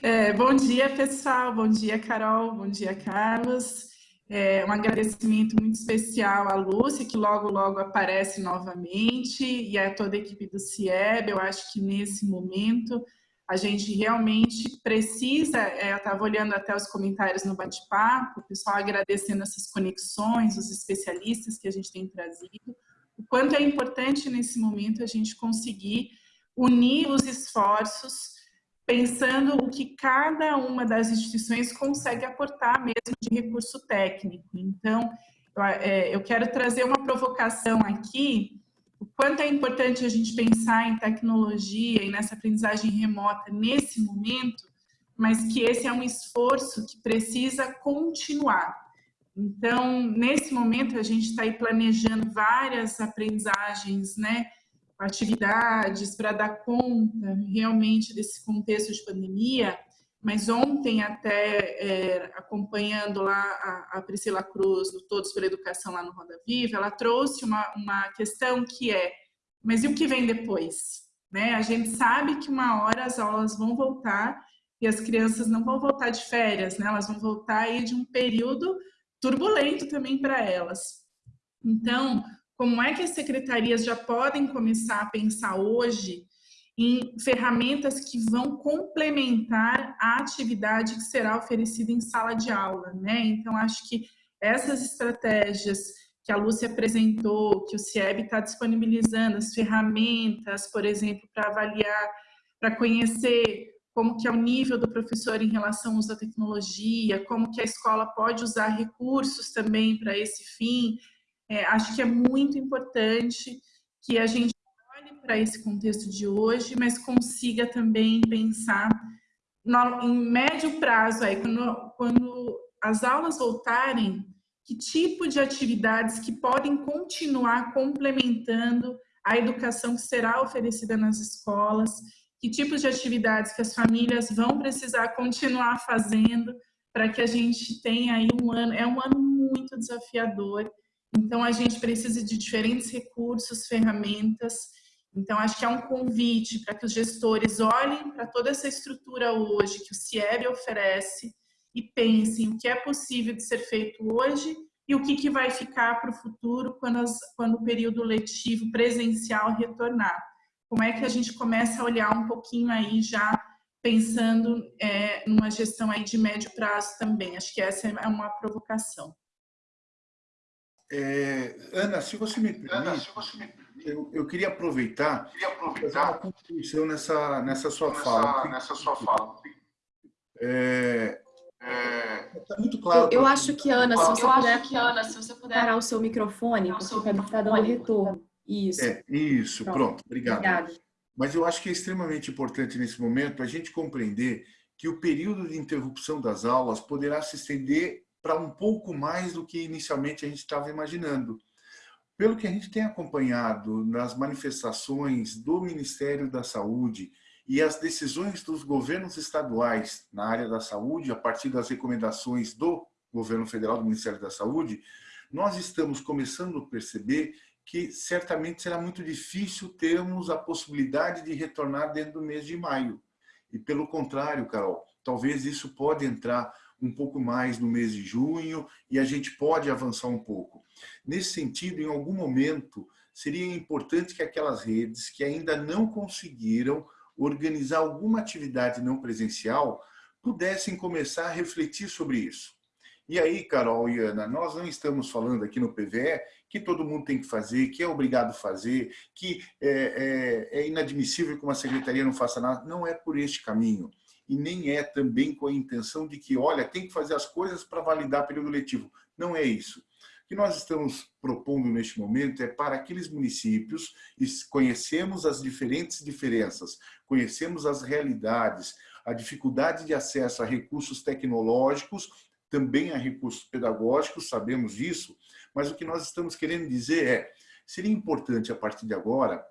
É, bom dia, pessoal. Bom dia, Carol. Bom dia, Carlos. É, um agradecimento muito especial à Lúcia, que logo, logo aparece novamente, e a toda a equipe do CIEB. Eu acho que nesse momento a gente realmente precisa, é, eu estava olhando até os comentários no bate-papo, o pessoal agradecendo essas conexões, os especialistas que a gente tem trazido, o quanto é importante nesse momento a gente conseguir unir os esforços pensando o que cada uma das instituições consegue aportar mesmo de recurso técnico. Então, eu, é, eu quero trazer uma provocação aqui, o quanto é importante a gente pensar em tecnologia e nessa aprendizagem remota nesse momento, mas que esse é um esforço que precisa continuar. Então, nesse momento, a gente está aí planejando várias aprendizagens, né, atividades para dar conta realmente desse contexto de pandemia, mas ontem até é, acompanhando lá a, a, Priscila Cruz do Todos pela Educação lá no Roda Viva, ela trouxe uma, uma questão que é, mas e o que vem depois? Né? A gente sabe que uma hora as aulas vão voltar e as crianças não vão voltar de férias, né? elas vão voltar aí de um período turbulento também para elas. Então, como é que as secretarias já podem começar a pensar hoje em ferramentas que vão complementar a atividade que será oferecida em sala de aula, né? Então, acho que essas estratégias que a Lúcia apresentou, que o CIEB está disponibilizando, as ferramentas, por exemplo, para avaliar, para conhecer como que é o nível do professor em relação ao uso da tecnologia, como que a escola pode usar recursos também para esse fim, é, acho que é muito importante que a gente para esse contexto de hoje, mas consiga também pensar no, em médio prazo, aí, quando, quando as aulas voltarem, que tipo de atividades que podem continuar complementando a educação que será oferecida nas escolas, que tipos de atividades que as famílias vão precisar continuar fazendo para que a gente tenha aí um ano, é um ano muito desafiador então, a gente precisa de diferentes recursos, ferramentas, Então, acho que é um convite para que os gestores olhem para toda essa estrutura hoje que o CIEB oferece e pensem o que é possível de ser feito hoje e o que, que vai ficar para o futuro quando, as, quando o período letivo presencial retornar. Como é que a gente começa a olhar um pouquinho aí já pensando é, numa gestão aí de médio prazo também. Acho que essa é uma provocação. É, Ana, se você me permite, Ana, você me permite eu, eu, queria aproveitar, queria aproveitar uma contribuição nessa, nessa sua nessa, fala. Nessa sua fala. É, é, tá muito claro. Eu, eu acho que, Ana, se você eu puder, que, Ana, se você puder parar o seu microfone, porque está dando retorno. Isso. É, isso, pronto. pronto. Obrigado. Obrigada. Mas eu acho que é extremamente importante nesse momento a gente compreender que o período de interrupção das aulas poderá se estender para um pouco mais do que inicialmente a gente estava imaginando. Pelo que a gente tem acompanhado nas manifestações do Ministério da Saúde e as decisões dos governos estaduais na área da saúde, a partir das recomendações do governo federal, do Ministério da Saúde, nós estamos começando a perceber que certamente será muito difícil termos a possibilidade de retornar dentro do mês de maio. E pelo contrário, Carol, talvez isso pode entrar um pouco mais no mês de junho e a gente pode avançar um pouco. Nesse sentido, em algum momento, seria importante que aquelas redes que ainda não conseguiram organizar alguma atividade não presencial pudessem começar a refletir sobre isso. E aí, Carol e Ana, nós não estamos falando aqui no PVE que todo mundo tem que fazer, que é obrigado a fazer, que é, é, é inadmissível que uma secretaria não faça nada. Não é por este caminho. E nem é também com a intenção de que, olha, tem que fazer as coisas para validar período letivo. Não é isso. Que nós estamos propondo neste momento é para aqueles municípios, conhecemos as diferentes diferenças, conhecemos as realidades, a dificuldade de acesso a recursos tecnológicos também a recursos pedagógicos, sabemos disso, mas o que nós estamos querendo dizer é, seria importante a partir de agora,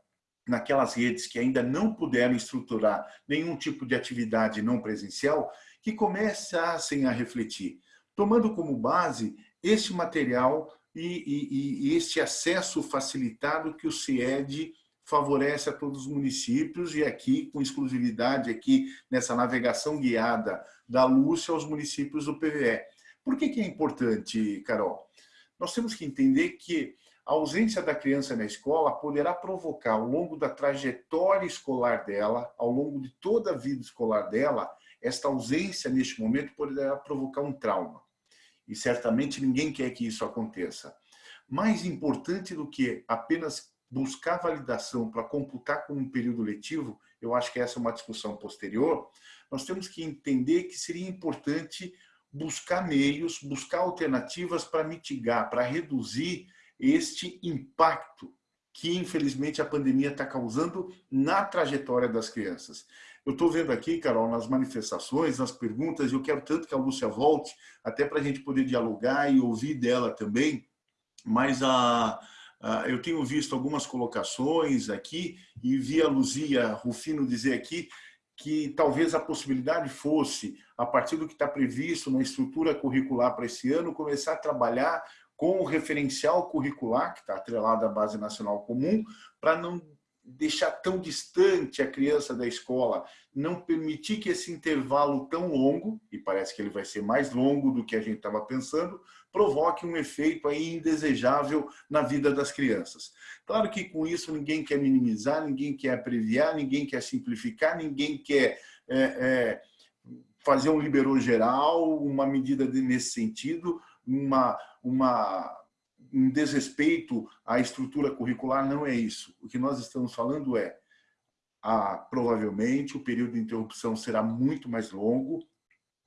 naquelas redes que ainda não puderam estruturar nenhum tipo de atividade não presencial, que começassem a refletir, tomando como base este material e, e, e este acesso facilitado que o CIED favorece a todos os municípios e aqui, com exclusividade, aqui nessa navegação guiada da Lúcia aos municípios do PVE. Por que, que é importante, Carol? Nós temos que entender que a ausência da criança na escola poderá provocar, ao longo da trajetória escolar dela, ao longo de toda a vida escolar dela, esta ausência, neste momento, poderá provocar um trauma. E certamente ninguém quer que isso aconteça. Mais importante do que apenas buscar validação para computar como um período letivo, eu acho que essa é uma discussão posterior, nós temos que entender que seria importante buscar meios, buscar alternativas para mitigar, para reduzir este impacto que, infelizmente, a pandemia está causando na trajetória das crianças. Eu estou vendo aqui, Carol, nas manifestações, nas perguntas, eu quero tanto que a Lúcia volte, até para a gente poder dialogar e ouvir dela também, mas a, a, eu tenho visto algumas colocações aqui e vi a Luzia Rufino dizer aqui que talvez a possibilidade fosse, a partir do que está previsto na estrutura curricular para esse ano, começar a trabalhar com o referencial curricular, que está atrelado à Base Nacional Comum, para não deixar tão distante a criança da escola, não permitir que esse intervalo tão longo, e parece que ele vai ser mais longo do que a gente estava pensando, provoque um efeito aí indesejável na vida das crianças. Claro que com isso ninguém quer minimizar, ninguém quer abreviar, ninguém quer simplificar, ninguém quer é, é, fazer um liberou geral, uma medida nesse sentido, uma, uma, um desrespeito à estrutura curricular, não é isso. O que nós estamos falando é, ah, provavelmente o período de interrupção será muito mais longo,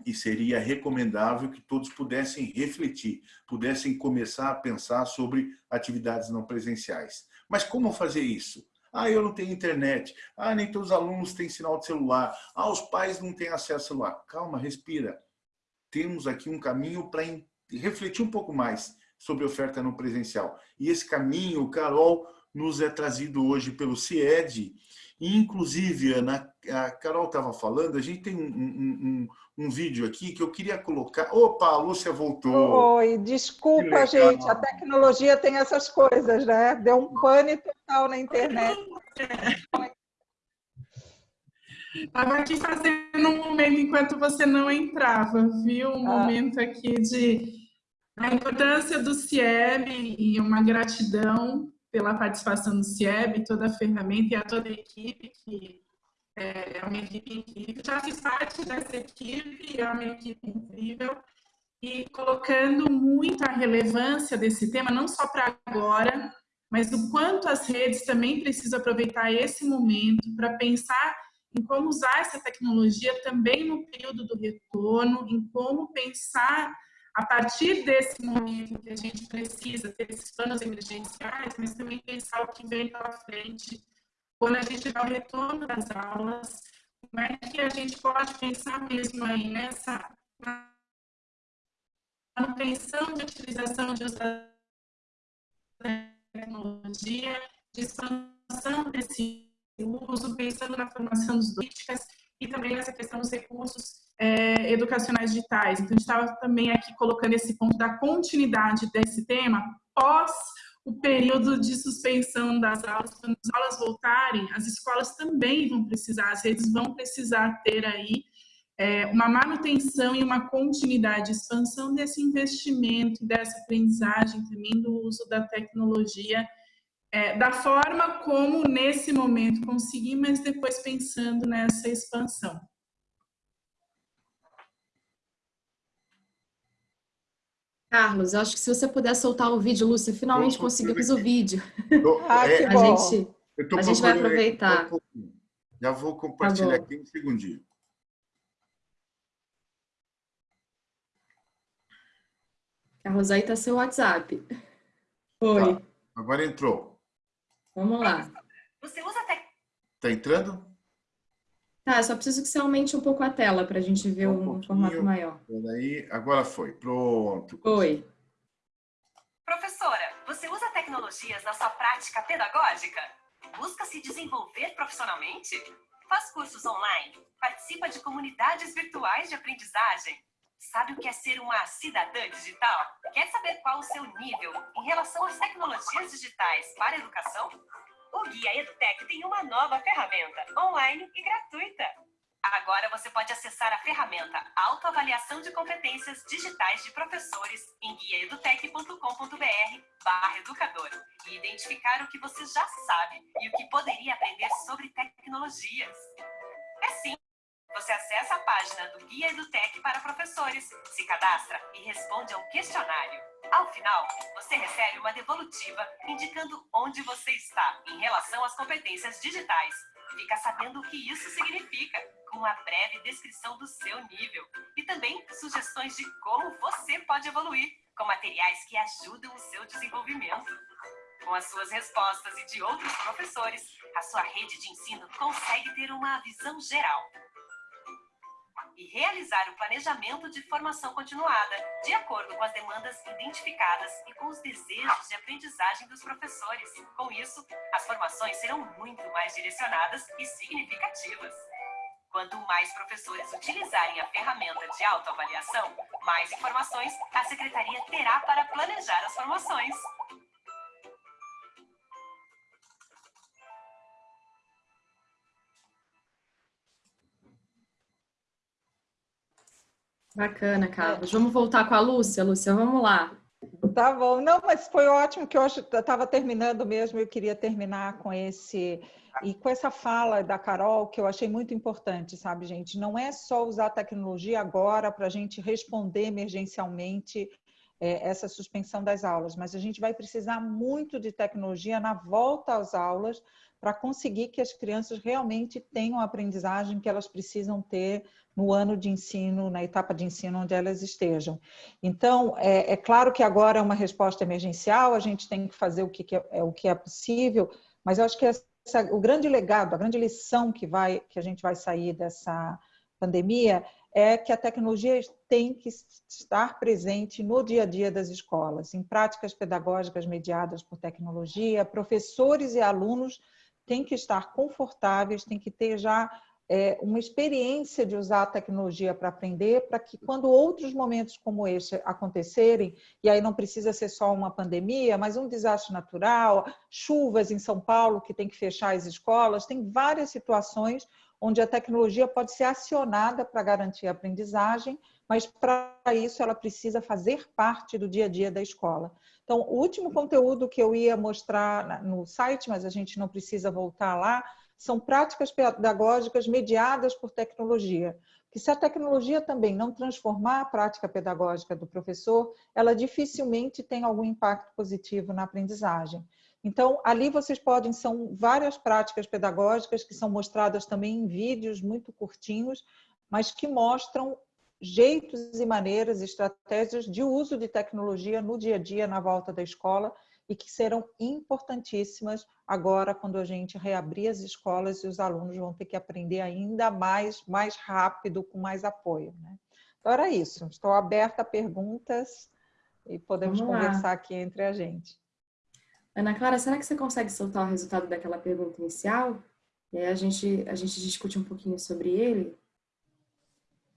e seria recomendável que todos pudessem refletir, pudessem começar a pensar sobre atividades não presenciais. Mas como fazer isso? Ah, eu não tenho internet. Ah, nem todos os alunos têm sinal de celular. Ah, os pais não têm acesso ao celular. Calma, respira. Temos aqui um caminho para refletir um pouco mais sobre oferta não presencial. E esse caminho, Carol, nos é trazido hoje pelo CIED, inclusive, Ana, a Carol estava falando, a gente tem um, um, um, um, vídeo aqui que eu queria colocar. Opa, a Lúcia voltou. Oi, desculpa, gente, a tecnologia tem essas coisas, né? Deu um pane total na internet. Estava aqui fazendo um momento enquanto você não entrava, viu? Um ah. momento aqui de a importância do CIEB e uma gratidão pela participação do CIEB, toda a ferramenta e a toda a equipe, que é uma equipe incrível. Já fiz parte dessa equipe, é uma equipe incrível. E colocando muito a relevância desse tema, não só para agora, mas o quanto as redes também precisam aproveitar esse momento para pensar em como usar essa tecnologia também no período do retorno, em como pensar a partir desse momento que a gente precisa ter esses planos emergenciais, mas também pensar o que vem pela frente, quando a gente vai ao retorno das aulas, como é que a gente pode pensar mesmo aí nessa manutenção de utilização de tecnologia, de expansão desse uso, pensando na formação dos políticas e também nessa questão dos recursos é, educacionais digitais. Então, a gente estava também aqui colocando esse ponto da continuidade desse tema pós o período de suspensão das aulas. Quando as aulas voltarem, as escolas também vão precisar, as redes vão precisar ter aí é, uma manutenção e uma continuidade, expansão desse investimento, dessa aprendizagem também do uso da tecnologia é, da forma como nesse momento consegui, mas depois pensando nessa expansão. Carlos, eu acho que se você puder soltar o vídeo, Lúcia, finalmente conseguimos o vídeo. ah, que a bom. gente, a gente vai aproveitar. Já vou compartilhar tá aqui um segundinho. Carlos, aí está seu WhatsApp. Oi. Tá. Agora entrou. Vamos lá. Você usa até... Tá entrando? Tá, só preciso que você aumente um pouco a tela para a gente ver um, um formato maior. Peraí, agora foi. Pronto. Foi. Professora, você usa tecnologias na sua prática pedagógica? Busca se desenvolver profissionalmente? Faz cursos online? Participa de comunidades virtuais de aprendizagem? Sabe o que é ser uma cidadã digital? Quer saber qual o seu nível em relação às tecnologias digitais para a educação? O Guia EduTech tem uma nova ferramenta, online e gratuita. Agora você pode acessar a ferramenta Autoavaliação de Competências Digitais de Professores em guiaedutec.com.br barra educador e identificar o que você já sabe e o que poderia aprender sobre tecnologias. É sim você acessa a página do Guia EduTech para professores, se cadastra e responde a um questionário. Ao final, você recebe uma devolutiva indicando onde você está em relação às competências digitais. Fica sabendo o que isso significa, com uma breve descrição do seu nível. E também sugestões de como você pode evoluir, com materiais que ajudam o seu desenvolvimento. Com as suas respostas e de outros professores, a sua rede de ensino consegue ter uma visão geral e realizar o planejamento de formação continuada, de acordo com as demandas identificadas e com os desejos de aprendizagem dos professores. Com isso, as formações serão muito mais direcionadas e significativas. Quanto mais professores utilizarem a ferramenta de autoavaliação, mais informações a Secretaria terá para planejar as formações. Bacana, Carlos. É. Vamos voltar com a Lúcia. Lúcia, vamos lá. Tá bom. Não, mas foi ótimo que eu estava terminando mesmo. Eu queria terminar com esse e com essa fala da Carol que eu achei muito importante, sabe, gente? Não é só usar a tecnologia agora para a gente responder emergencialmente é, essa suspensão das aulas, mas a gente vai precisar muito de tecnologia na volta às aulas para conseguir que as crianças realmente tenham a aprendizagem que elas precisam ter no ano de ensino, na etapa de ensino onde elas estejam. Então, é, é claro que agora é uma resposta emergencial, a gente tem que fazer o que, é, é, o que é possível, mas eu acho que essa, o grande legado, a grande lição que, vai, que a gente vai sair dessa pandemia é que a tecnologia tem que estar presente no dia a dia das escolas, em práticas pedagógicas mediadas por tecnologia, professores e alunos têm que estar confortáveis, têm que ter já é, uma experiência de usar a tecnologia para aprender, para que quando outros momentos como este acontecerem, e aí não precisa ser só uma pandemia, mas um desastre natural, chuvas em São Paulo que tem que fechar as escolas, tem várias situações onde a tecnologia pode ser acionada para garantir a aprendizagem, mas para isso ela precisa fazer parte do dia a dia da escola. Então, o último conteúdo que eu ia mostrar no site, mas a gente não precisa voltar lá, são práticas pedagógicas mediadas por tecnologia. Que se a tecnologia também não transformar a prática pedagógica do professor, ela dificilmente tem algum impacto positivo na aprendizagem. Então, ali vocês podem, são várias práticas pedagógicas que são mostradas também em vídeos muito curtinhos, mas que mostram jeitos e maneiras, estratégias de uso de tecnologia no dia a dia, na volta da escola, e que serão importantíssimas agora quando a gente reabrir as escolas e os alunos vão ter que aprender ainda mais, mais rápido, com mais apoio. Né? Então era isso. Estou aberta a perguntas e podemos conversar aqui entre a gente. Ana Clara, será que você consegue soltar o resultado daquela pergunta inicial? E aí a gente, a gente discute um pouquinho sobre ele.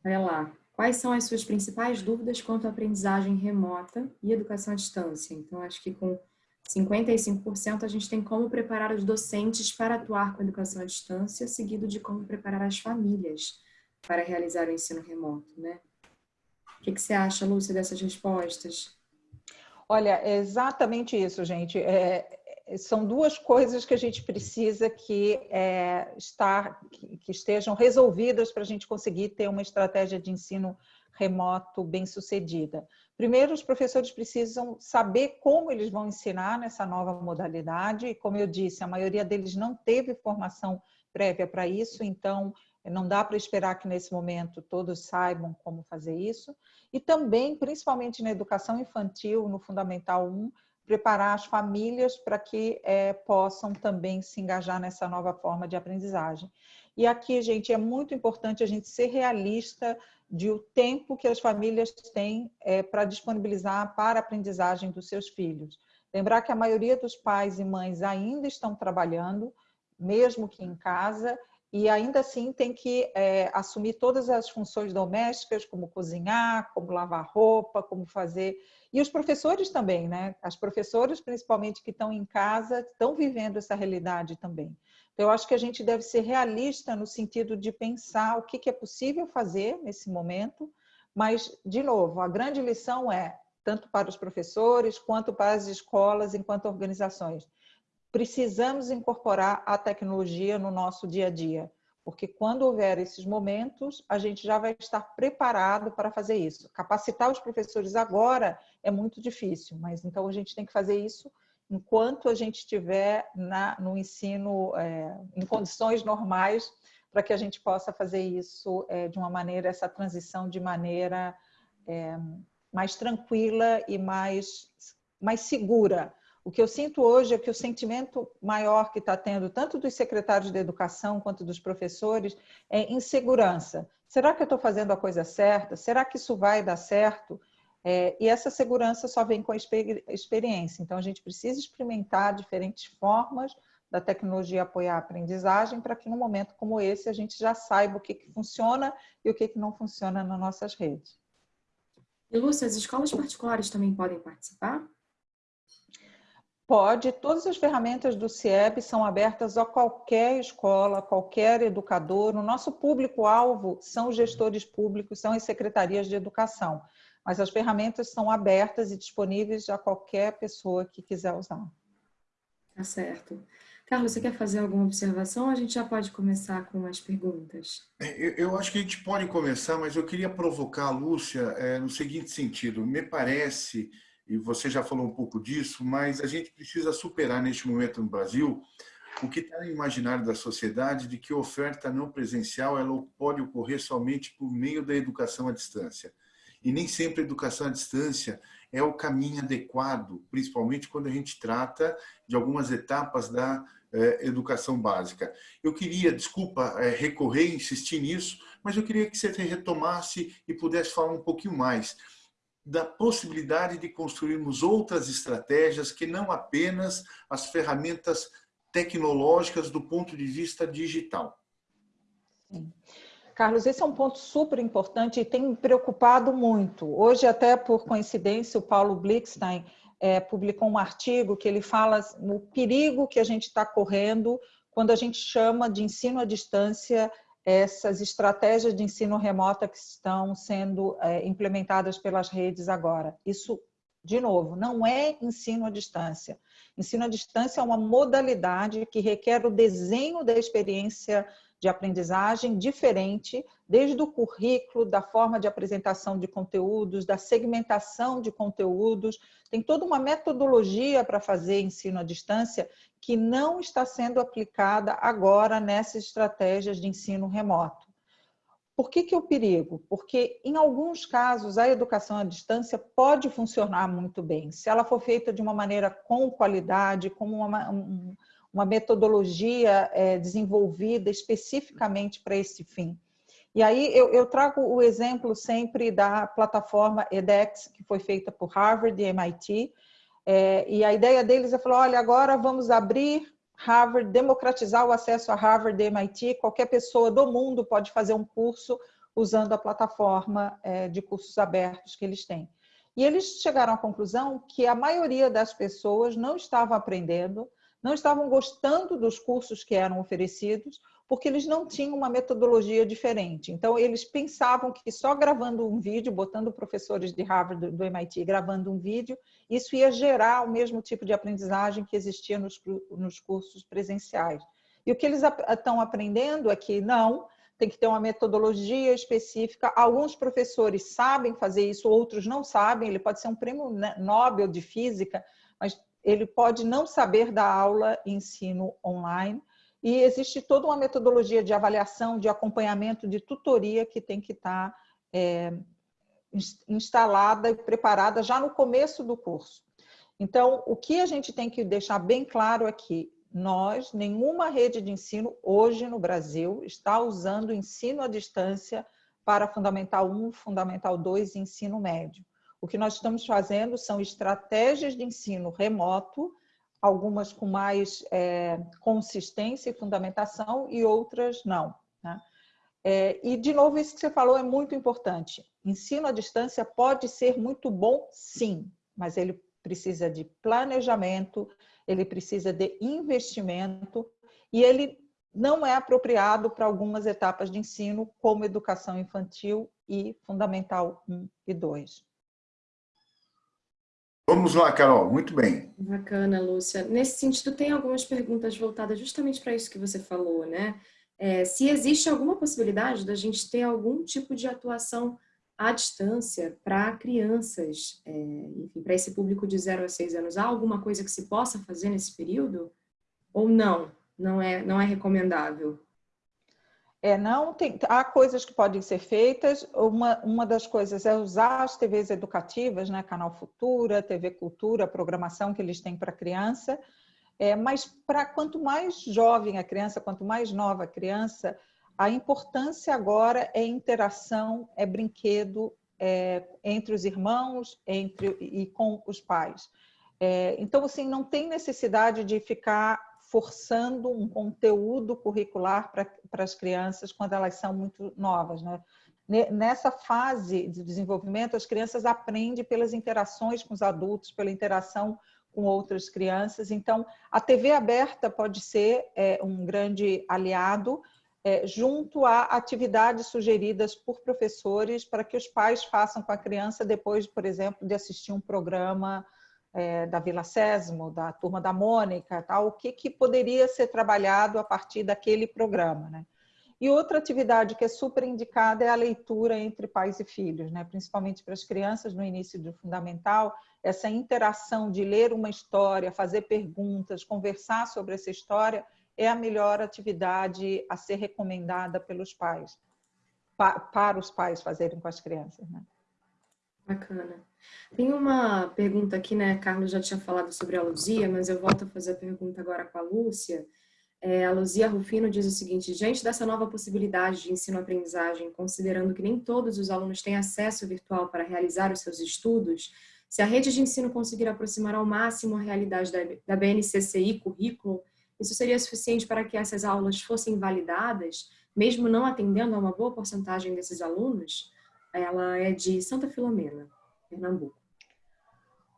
Olha lá. Quais são as suas principais dúvidas quanto à aprendizagem remota e educação à distância? Então, acho que com 55% a gente tem como preparar os docentes para atuar com a educação à distância, seguido de como preparar as famílias para realizar o ensino remoto, né? O que, que você acha, Lúcia, dessas respostas? Olha, é exatamente isso, gente. É, são duas coisas que a gente precisa que, é, estar, que, que estejam resolvidas para a gente conseguir ter uma estratégia de ensino remoto bem sucedida. Primeiro, os professores precisam saber como eles vão ensinar nessa nova modalidade, e como eu disse, a maioria deles não teve formação prévia para isso, então não dá para esperar que nesse momento todos saibam como fazer isso. E também, principalmente na educação infantil, no Fundamental 1, preparar as famílias para que é, possam também se engajar nessa nova forma de aprendizagem. E aqui, gente, é muito importante a gente ser realista de o tempo que as famílias têm é, para disponibilizar para a aprendizagem dos seus filhos. Lembrar que a maioria dos pais e mães ainda estão trabalhando, mesmo que em casa, e ainda assim tem que é, assumir todas as funções domésticas, como cozinhar, como lavar roupa, como fazer... E os professores também, né? As professoras, principalmente, que estão em casa, estão vivendo essa realidade também. Então, eu acho que a gente deve ser realista no sentido de pensar o que é possível fazer nesse momento, mas, de novo, a grande lição é, tanto para os professores quanto para as escolas, enquanto organizações, precisamos incorporar a tecnologia no nosso dia a dia, porque quando houver esses momentos, a gente já vai estar preparado para fazer isso. Capacitar os professores agora é muito difícil, mas então a gente tem que fazer isso enquanto a gente estiver na, no ensino é, em condições normais, para que a gente possa fazer isso é, de uma maneira, essa transição de maneira é, mais tranquila e mais, mais segura. O que eu sinto hoje é que o sentimento maior que está tendo, tanto dos secretários de educação quanto dos professores, é insegurança. Será que eu estou fazendo a coisa certa? Será que isso vai dar certo? É, e essa segurança só vem com a experiência. Então, a gente precisa experimentar diferentes formas da tecnologia apoiar a aprendizagem para que, num momento como esse, a gente já saiba o que, que funciona e o que, que não funciona nas nossas redes. E, Lúcia, as escolas particulares também podem participar? Pode. Todas as ferramentas do CIEB são abertas a qualquer escola, qualquer educador. O nosso público-alvo são os gestores públicos, são as secretarias de educação mas as ferramentas são abertas e disponíveis a qualquer pessoa que quiser usar. Tá certo. Carlos, você quer fazer alguma observação a gente já pode começar com as perguntas? Eu acho que a gente pode começar, mas eu queria provocar a Lúcia é, no seguinte sentido. Me parece, e você já falou um pouco disso, mas a gente precisa superar neste momento no Brasil o que está no imaginário da sociedade de que oferta não presencial ela pode ocorrer somente por meio da educação à distância. E nem sempre a educação à distância é o caminho adequado, principalmente quando a gente trata de algumas etapas da eh, educação básica. Eu queria, desculpa, eh, recorrer insistir nisso, mas eu queria que você retomasse e pudesse falar um pouquinho mais da possibilidade de construirmos outras estratégias que não apenas as ferramentas tecnológicas do ponto de vista digital. Sim. Carlos, esse é um ponto super importante e tem me preocupado muito. Hoje, até por coincidência, o Paulo Blickstein é, publicou um artigo que ele fala o perigo que a gente está correndo quando a gente chama de ensino à distância essas estratégias de ensino remota que estão sendo é, implementadas pelas redes agora. Isso, de novo, não é ensino à distância. Ensino à distância é uma modalidade que requer o desenho da experiência de aprendizagem diferente, desde o currículo, da forma de apresentação de conteúdos, da segmentação de conteúdos. Tem toda uma metodologia para fazer ensino à distância que não está sendo aplicada agora nessas estratégias de ensino remoto. Por que, que é o perigo? Porque, em alguns casos, a educação à distância pode funcionar muito bem, se ela for feita de uma maneira com qualidade, com uma, um, uma metodologia é, desenvolvida especificamente para esse fim. E aí eu, eu, trago o exemplo sempre da plataforma edX, que foi feita por Harvard e MIT, é, e a ideia deles é falar, olha, agora vamos abrir Harvard, democratizar o acesso a Harvard e MIT, qualquer pessoa do mundo pode fazer um curso usando a plataforma é, de cursos abertos que eles têm. E eles chegaram à conclusão que a maioria das pessoas não estava aprendendo, não estavam gostando dos cursos que eram oferecidos, porque eles não tinham uma metodologia diferente. Então, eles pensavam que só gravando um vídeo, botando professores de Harvard, do MIT, gravando um vídeo, isso ia gerar o mesmo tipo de aprendizagem que existia nos, nos cursos presenciais. E o que eles estão aprendendo é que não, tem que ter uma metodologia específica. Alguns professores sabem fazer isso, outros não sabem. Ele pode ser um prêmio Nobel de física, mas ele pode não saber da aula ensino online e existe toda uma metodologia de avaliação, de acompanhamento, de tutoria que tem que estar é, instalada e preparada já no começo do curso. Então, o que a gente tem que deixar bem claro é que nós, nenhuma rede de ensino hoje no Brasil está usando ensino à distância para Fundamental 1, Fundamental 2 e ensino médio. O que nós estamos fazendo são estratégias de ensino remoto, algumas com mais é, consistência e fundamentação e outras não. Né? É, e, de novo, isso que você falou é muito importante. Ensino à distância pode ser muito bom, sim, mas ele precisa de planejamento, ele precisa de investimento e ele não é apropriado para algumas etapas de ensino, como educação infantil e fundamental 1 e 2. Vamos lá, Carol, muito bem. Bacana, Lúcia. Nesse sentido, tem algumas perguntas voltadas justamente para isso que você falou, né? É, se existe alguma possibilidade da gente ter algum tipo de atuação à distância para crianças, é, enfim, para esse público de 0 a 6 anos, há alguma coisa que se possa fazer nesse período? Ou não? Não é, não é recomendável? É, não tem, há coisas que podem ser feitas. Uma, uma das coisas é usar as TVs educativas, né? Canal Futura, TV Cultura, programação que eles têm para criança. É, mas para quanto mais jovem a criança, quanto mais nova a criança, a importância agora é interação, é brinquedo é, entre os irmãos, entre e com os pais. É, então, assim, não tem necessidade de ficar forçando um conteúdo curricular para as crianças quando elas são muito novas. Né? Nessa fase de desenvolvimento, as crianças aprendem pelas interações com os adultos, pela interação com outras crianças. Então, a TV aberta pode ser é, um grande aliado é, junto a atividades sugeridas por professores para que os pais façam com a criança depois, por exemplo, de assistir um programa é, da Vila Sésamo, da Turma da Mônica, tal, o que, que poderia ser trabalhado a partir daquele programa. Né? E outra atividade que é super indicada é a leitura entre pais e filhos, né? principalmente para as crianças no início do fundamental, essa interação de ler uma história, fazer perguntas, conversar sobre essa história, é a melhor atividade a ser recomendada pelos pais, para os pais fazerem com as crianças. Né? Bacana. Tem uma pergunta aqui, né? Carlos já tinha falado sobre a Luzia, mas eu volto a fazer a pergunta agora com a Lúcia. É, a Luzia Rufino diz o seguinte, diante dessa nova possibilidade de ensino-aprendizagem, considerando que nem todos os alunos têm acesso virtual para realizar os seus estudos, se a rede de ensino conseguir aproximar ao máximo a realidade da, BNCCI currículo, isso seria suficiente para que essas aulas fossem validadas? mesmo não atendendo a uma boa porcentagem desses alunos, ela é de Santa Filomena, Pernambuco.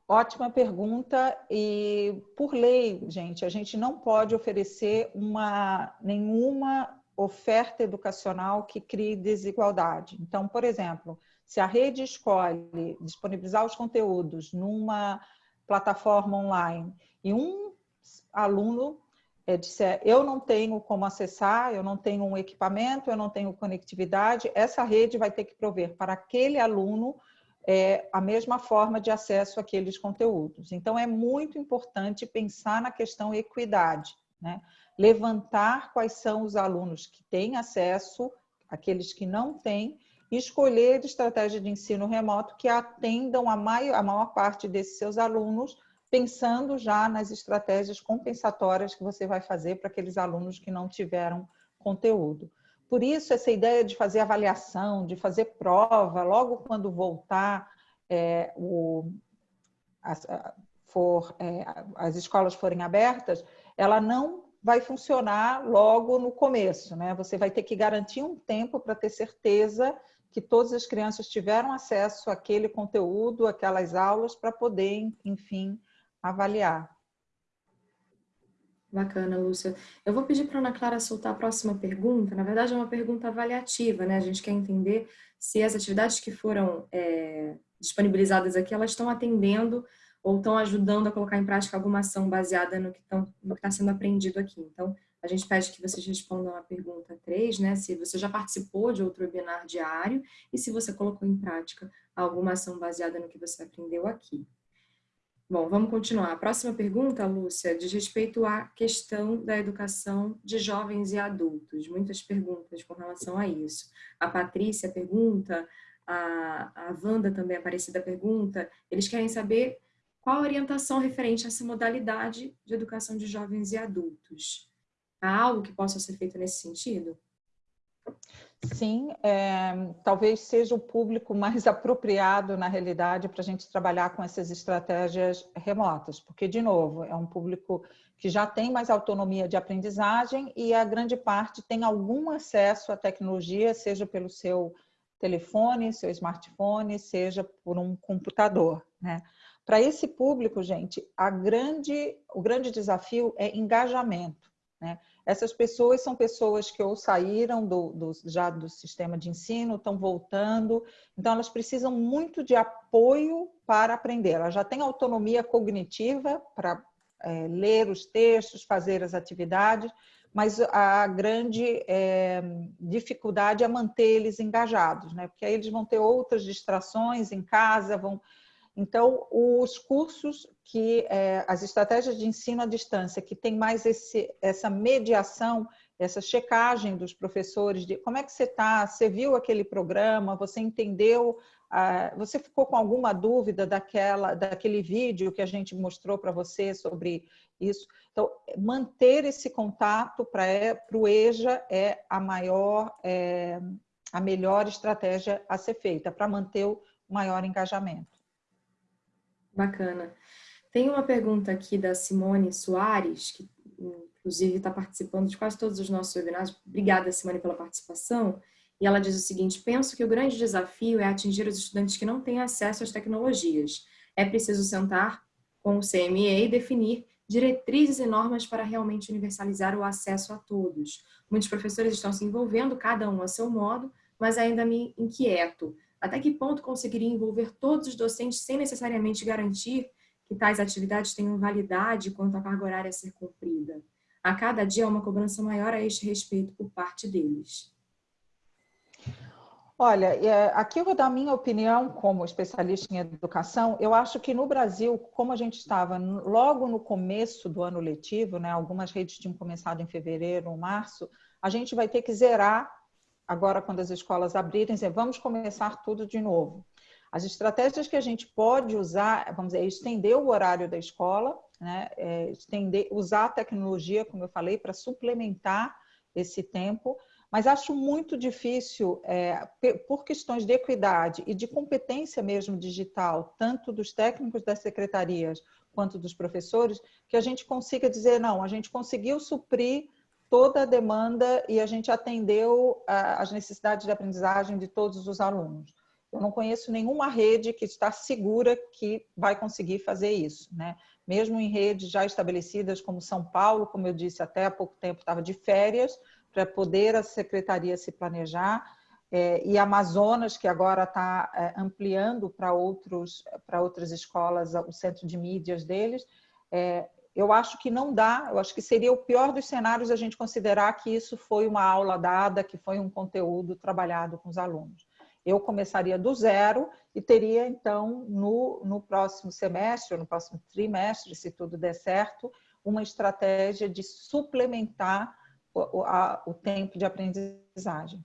Ótima pergunta e por lei, gente, a gente não pode oferecer uma nenhuma oferta educacional que crie desigualdade. Então, por exemplo, se a rede escolhe disponibilizar os conteúdos numa plataforma online e um aluno é, disser eu não tenho como acessar, eu não tenho um equipamento, eu não tenho conectividade, essa rede vai ter que prover para aquele aluno é, a mesma forma de acesso àqueles conteúdos. Então, é muito importante pensar na questão equidade, né? levantar quais são os alunos que têm acesso, aqueles que não têm, e escolher estratégia de ensino remoto que atendam a maior, a maior parte desses seus alunos pensando já nas estratégias compensatórias que você vai fazer para aqueles alunos que não tiveram conteúdo. Por isso, essa ideia de fazer avaliação, de fazer prova, logo quando voltar é, o, as, for, é, as escolas forem abertas, ela não vai funcionar logo no começo. Né? Você vai ter que garantir um tempo para ter certeza que todas as crianças tiveram acesso àquele conteúdo, aquelas aulas, para poder, enfim, avaliar. Bacana, Lúcia. Eu vou pedir para a Ana Clara soltar a próxima pergunta. Na verdade, é uma pergunta avaliativa, né? A gente quer entender se as atividades que foram é, disponibilizadas aqui, elas estão atendendo ou estão ajudando a colocar em prática alguma ação baseada no que está sendo aprendido aqui. Então, a gente pede que vocês respondam a pergunta 3, né? Se você já participou de outro webinar diário e se você colocou em prática alguma ação baseada no que você aprendeu aqui. Bom, vamos continuar. A próxima pergunta, Lúcia, diz respeito à questão da educação de jovens e adultos. Muitas perguntas com relação a isso. A Patrícia pergunta, a, a Wanda também, Aparecida, pergunta, eles querem saber qual a orientação referente a essa modalidade de educação de jovens e adultos. Há algo que possa ser feito nesse sentido? Sim, é, talvez seja o público mais apropriado, na realidade, para a gente trabalhar com essas estratégias remotas, porque, de novo, é um público que já tem mais autonomia de aprendizagem e a grande parte tem algum acesso à tecnologia, seja pelo seu telefone, seu smartphone, seja por um computador. Né? Para esse público, gente, grande, o grande desafio é engajamento. Né? Essas pessoas são pessoas que ou saíram do, do, já do sistema de ensino, estão voltando, então elas precisam muito de apoio para aprender. Elas já têm autonomia cognitiva para é, ler os textos, fazer as atividades, mas a grande é, dificuldade é manter eles engajados, né? porque aí eles vão ter outras distrações em casa, vão então, os cursos que, é, as estratégias de ensino à distância, que tem mais esse, essa mediação, essa checagem dos professores, de como é que você está, você viu aquele programa, você entendeu, ah, você ficou com alguma dúvida daquela, daquele vídeo que a gente mostrou para você sobre isso. Então, manter esse contato para é, o EJA é a maior, é, a melhor estratégia a ser feita, para manter o maior engajamento. Bacana. Tem uma pergunta aqui da Simone Soares, que inclusive está participando de quase todos os nossos webinars. Obrigada, Simone, pela participação. E ela diz o seguinte, penso que o grande desafio é atingir os estudantes que não têm acesso às tecnologias. É preciso sentar com o CME e definir diretrizes e normas para realmente universalizar o acesso a todos. Muitos professores estão se envolvendo, cada um a seu modo, mas ainda me inquieto. Até que ponto conseguiria envolver todos os docentes sem necessariamente garantir que tais atividades tenham validade quanto à carga horária a ser cumprida? A cada dia há uma cobrança maior a este respeito por parte deles. Olha, é, aqui eu vou dar minha opinião como especialista em educação. Eu acho que no Brasil, como a gente estava logo no começo do ano letivo, né, algumas redes tinham começado em fevereiro ou março, a gente vai ter que zerar agora quando as escolas abrirem, dizer, vamos começar tudo de novo. As estratégias que a gente pode usar, vamos dizer, é estender o horário da escola, né? é estender, usar a tecnologia, como eu falei, para suplementar esse tempo, mas acho muito difícil, é, por questões de equidade e de competência mesmo digital, tanto dos técnicos das secretarias quanto dos professores, que a gente consiga dizer, não, a gente conseguiu suprir toda a demanda e a gente atendeu as necessidades de aprendizagem de todos os alunos. Eu não conheço nenhuma rede que está segura que vai conseguir fazer isso, né? Mesmo em redes já estabelecidas como São Paulo, como eu disse, até há pouco tempo estava de férias para poder a secretaria se planejar, é, e Amazonas, que agora está é, ampliando para outros para outras escolas o centro de mídias deles, é, eu acho que não dá, eu acho que seria o pior dos cenários a gente considerar que isso foi uma aula dada, que foi um conteúdo trabalhado com os alunos. Eu começaria do zero e teria, então, no, no próximo semestre, no próximo trimestre, se tudo der certo, uma estratégia de suplementar o, a, o tempo de aprendizagem.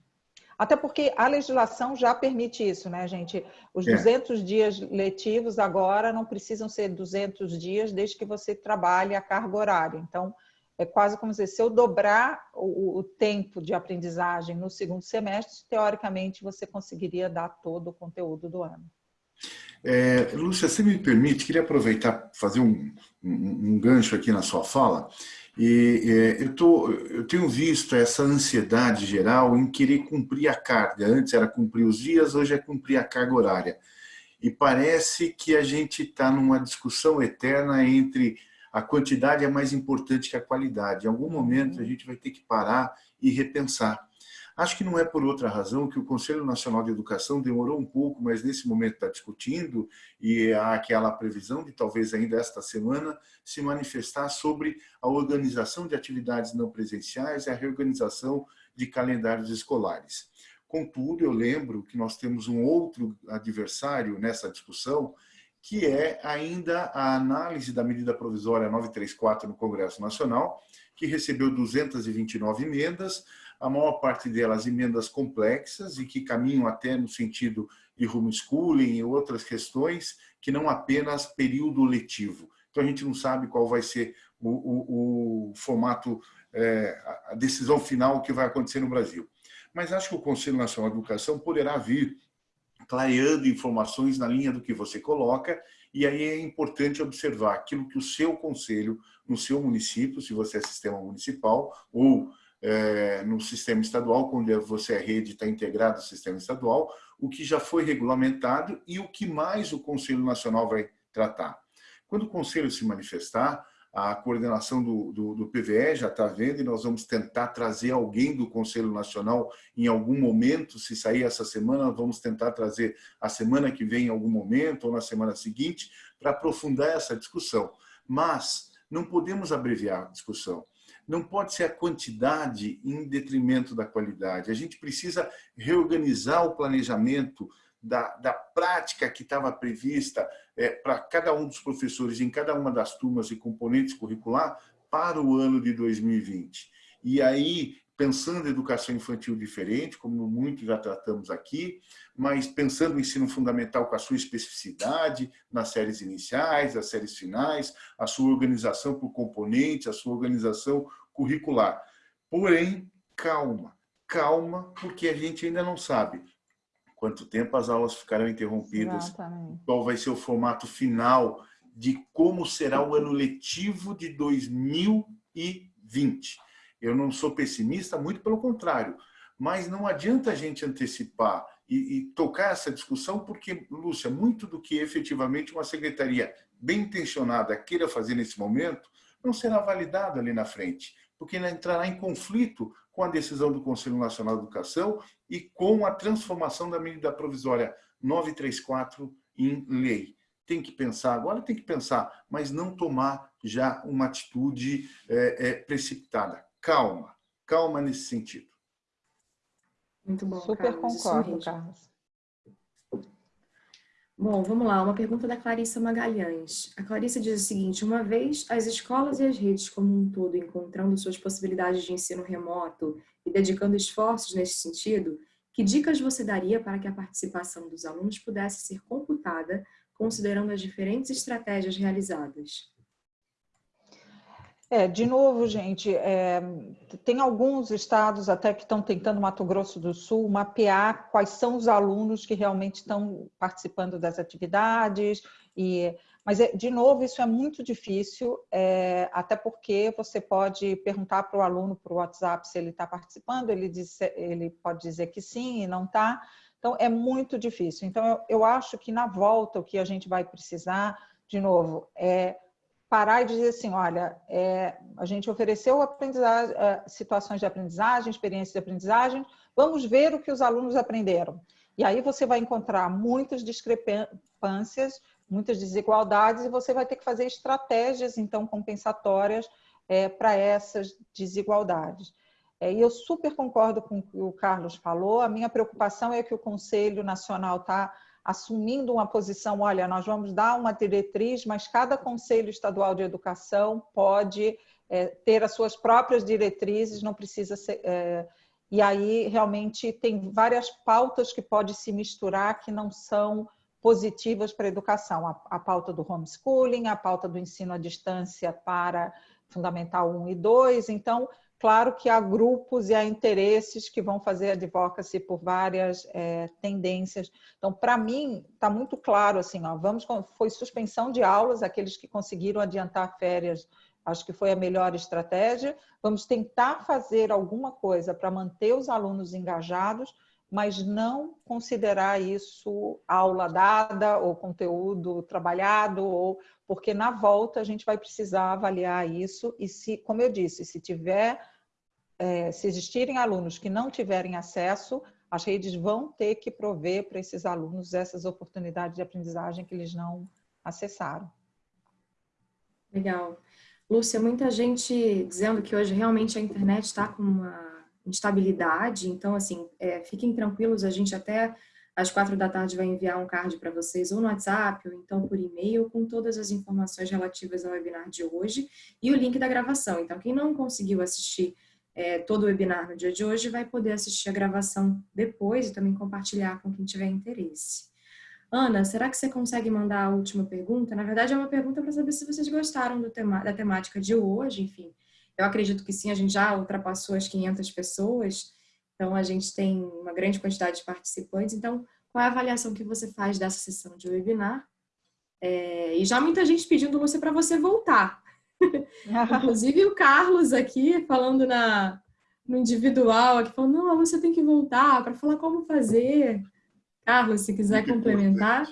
Até porque a legislação já permite isso, né, gente? Os é. 200 dias letivos agora não precisam ser 200 dias desde que você trabalhe a carga horária. Então, é quase como dizer, se eu dobrar o, o tempo de aprendizagem no segundo semestre, teoricamente você conseguiria dar todo o conteúdo do ano. É, Lúcia, se me permite, queria aproveitar, fazer um, um, um gancho aqui na sua fala e é, eu, tô, eu tenho visto essa ansiedade geral em querer cumprir a carga. Antes era cumprir os dias, hoje é cumprir a carga horária. E parece que a gente está numa discussão eterna entre a quantidade é mais importante que a qualidade. Em algum momento a gente vai ter que parar e repensar. Acho que não é por outra razão que o Conselho Nacional de Educação demorou um pouco, mas nesse momento está discutindo e há aquela previsão de talvez ainda esta semana se manifestar sobre a organização de atividades não presenciais e a reorganização de calendários escolares. Contudo, eu lembro que nós temos um outro adversário nessa discussão, que é ainda a análise da medida provisória 934 no Congresso Nacional, que recebeu 229 emendas, a maior parte delas emendas complexas e que caminham até no sentido de homeschooling e outras questões que não apenas período letivo. Então a gente não sabe qual vai ser o, o, o formato, é, a decisão final que vai acontecer no Brasil. Mas acho que o Conselho Nacional de Educação poderá vir clareando informações na linha do que você coloca e aí é importante observar aquilo que o seu conselho, no seu município, se você é sistema municipal, ou é, no sistema estadual, quando você é rede, está integrado ao sistema estadual, o que já foi regulamentado e o que mais o Conselho Nacional vai tratar. Quando o Conselho se manifestar, a coordenação do, do, do, PVE já está vendo e nós vamos tentar trazer alguém do Conselho Nacional em algum momento, se sair essa semana, vamos tentar trazer a semana que vem em algum momento ou na semana seguinte, para aprofundar essa discussão. Mas não podemos abreviar a discussão não pode ser a quantidade em detrimento da qualidade. A gente precisa reorganizar o planejamento da, da prática que estava prevista é, para cada um dos professores em cada uma das turmas e componentes curricular para o ano de 2020. E aí, pensando em educação infantil diferente, como muito já tratamos aqui, mas pensando o ensino fundamental com a sua especificidade, nas séries iniciais, as séries finais, a sua organização por componentes, a sua organização curricular. Porém, calma, calma, porque a gente ainda não sabe quanto tempo as aulas ficarão interrompidas, Exatamente. qual vai ser o formato final de como será o ano letivo de 2020. Eu não sou pessimista, muito pelo contrário, mas não adianta a gente antecipar e, e, tocar essa discussão, porque, Lúcia, muito do que efetivamente uma secretaria bem intencionada queira fazer nesse momento, não será validado ali na frente, porque entrará em conflito com a decisão do Conselho Nacional de Educação e com a transformação da medida provisória 934 em lei. Tem que pensar, agora tem que pensar, mas não tomar já uma atitude é, é, precipitada. Calma, calma nesse sentido. Muito bom, Super Carlos, concordo, Carlos. Bom, vamos lá, uma pergunta da Clarissa Magalhães. A Clarissa diz o seguinte, uma vez as escolas e as redes como um todo encontrando suas possibilidades de ensino remoto e dedicando esforços nesse sentido, que dicas você daria para que a participação dos alunos pudesse ser computada considerando as diferentes estratégias realizadas? É, de novo, gente, é, tem alguns estados até que estão tentando, Mato Grosso do Sul, mapear quais são os alunos que realmente estão participando das atividades. E, mas, é, de novo, isso é muito difícil, é, até porque você pode perguntar para o aluno, o WhatsApp, se ele está participando, ele, diz, ele pode dizer que sim e não está. Então, é muito difícil. Então, eu, eu acho que na volta, o que a gente vai precisar, de novo, é parar e dizer assim, olha, é, a gente ofereceu é, situações de aprendizagem, experiências de aprendizagem, vamos ver o que os alunos aprenderam. E aí você vai encontrar muitas discrepâncias, muitas desigualdades, e você vai ter que fazer estratégias, então, compensatórias é, para essas desigualdades. É, e eu super concordo com o que o Carlos falou, a minha preocupação é que o Conselho Nacional está assumindo uma posição, olha, nós vamos dar uma diretriz, mas cada Conselho Estadual de Educação pode é, ter as suas próprias diretrizes, não precisa ser... É, e aí, realmente, tem várias pautas que podem se misturar que não são positivas para a educação. A, a pauta do homeschooling, a pauta do ensino à distância para Fundamental 1 e 2. Então, Claro que há grupos e há interesses que vão fazer advocacy por várias é, tendências. Então, para mim, está muito claro assim, ó, vamos, foi suspensão de aulas, aqueles que conseguiram adiantar férias, acho que foi a melhor estratégia. Vamos tentar fazer alguma coisa para manter os alunos engajados, mas não considerar isso aula dada ou conteúdo trabalhado, ou porque na volta a gente vai precisar avaliar isso e se, como eu disse, se tiver é, se existirem alunos que não tiverem acesso, as redes vão ter que prover para esses alunos essas oportunidades de aprendizagem que eles não acessaram. Legal. Lúcia, muita gente dizendo que hoje realmente a internet está com uma instabilidade, então, assim, é, fiquem tranquilos, a gente até às quatro da tarde vai enviar um card para vocês, ou no WhatsApp, ou então por e-mail, com todas as informações relativas ao webinar de hoje e o link da gravação. Então, quem não conseguiu assistir é, todo o webinar no dia de hoje, vai poder assistir a gravação depois e também compartilhar com quem tiver interesse. Ana, será que você consegue mandar a última pergunta? Na verdade, é uma pergunta para saber se vocês gostaram tema, da temática de hoje, enfim. Eu acredito que sim, a gente já ultrapassou as 500 pessoas, então a gente tem uma grande quantidade de participantes. Então, qual é a avaliação que você faz dessa sessão de webinar? É, e já muita gente pedindo você para você voltar, Inclusive o Carlos aqui falando na, no individual, aqui falando, não, você tem que voltar para falar como fazer. Carlos, se quiser complementar.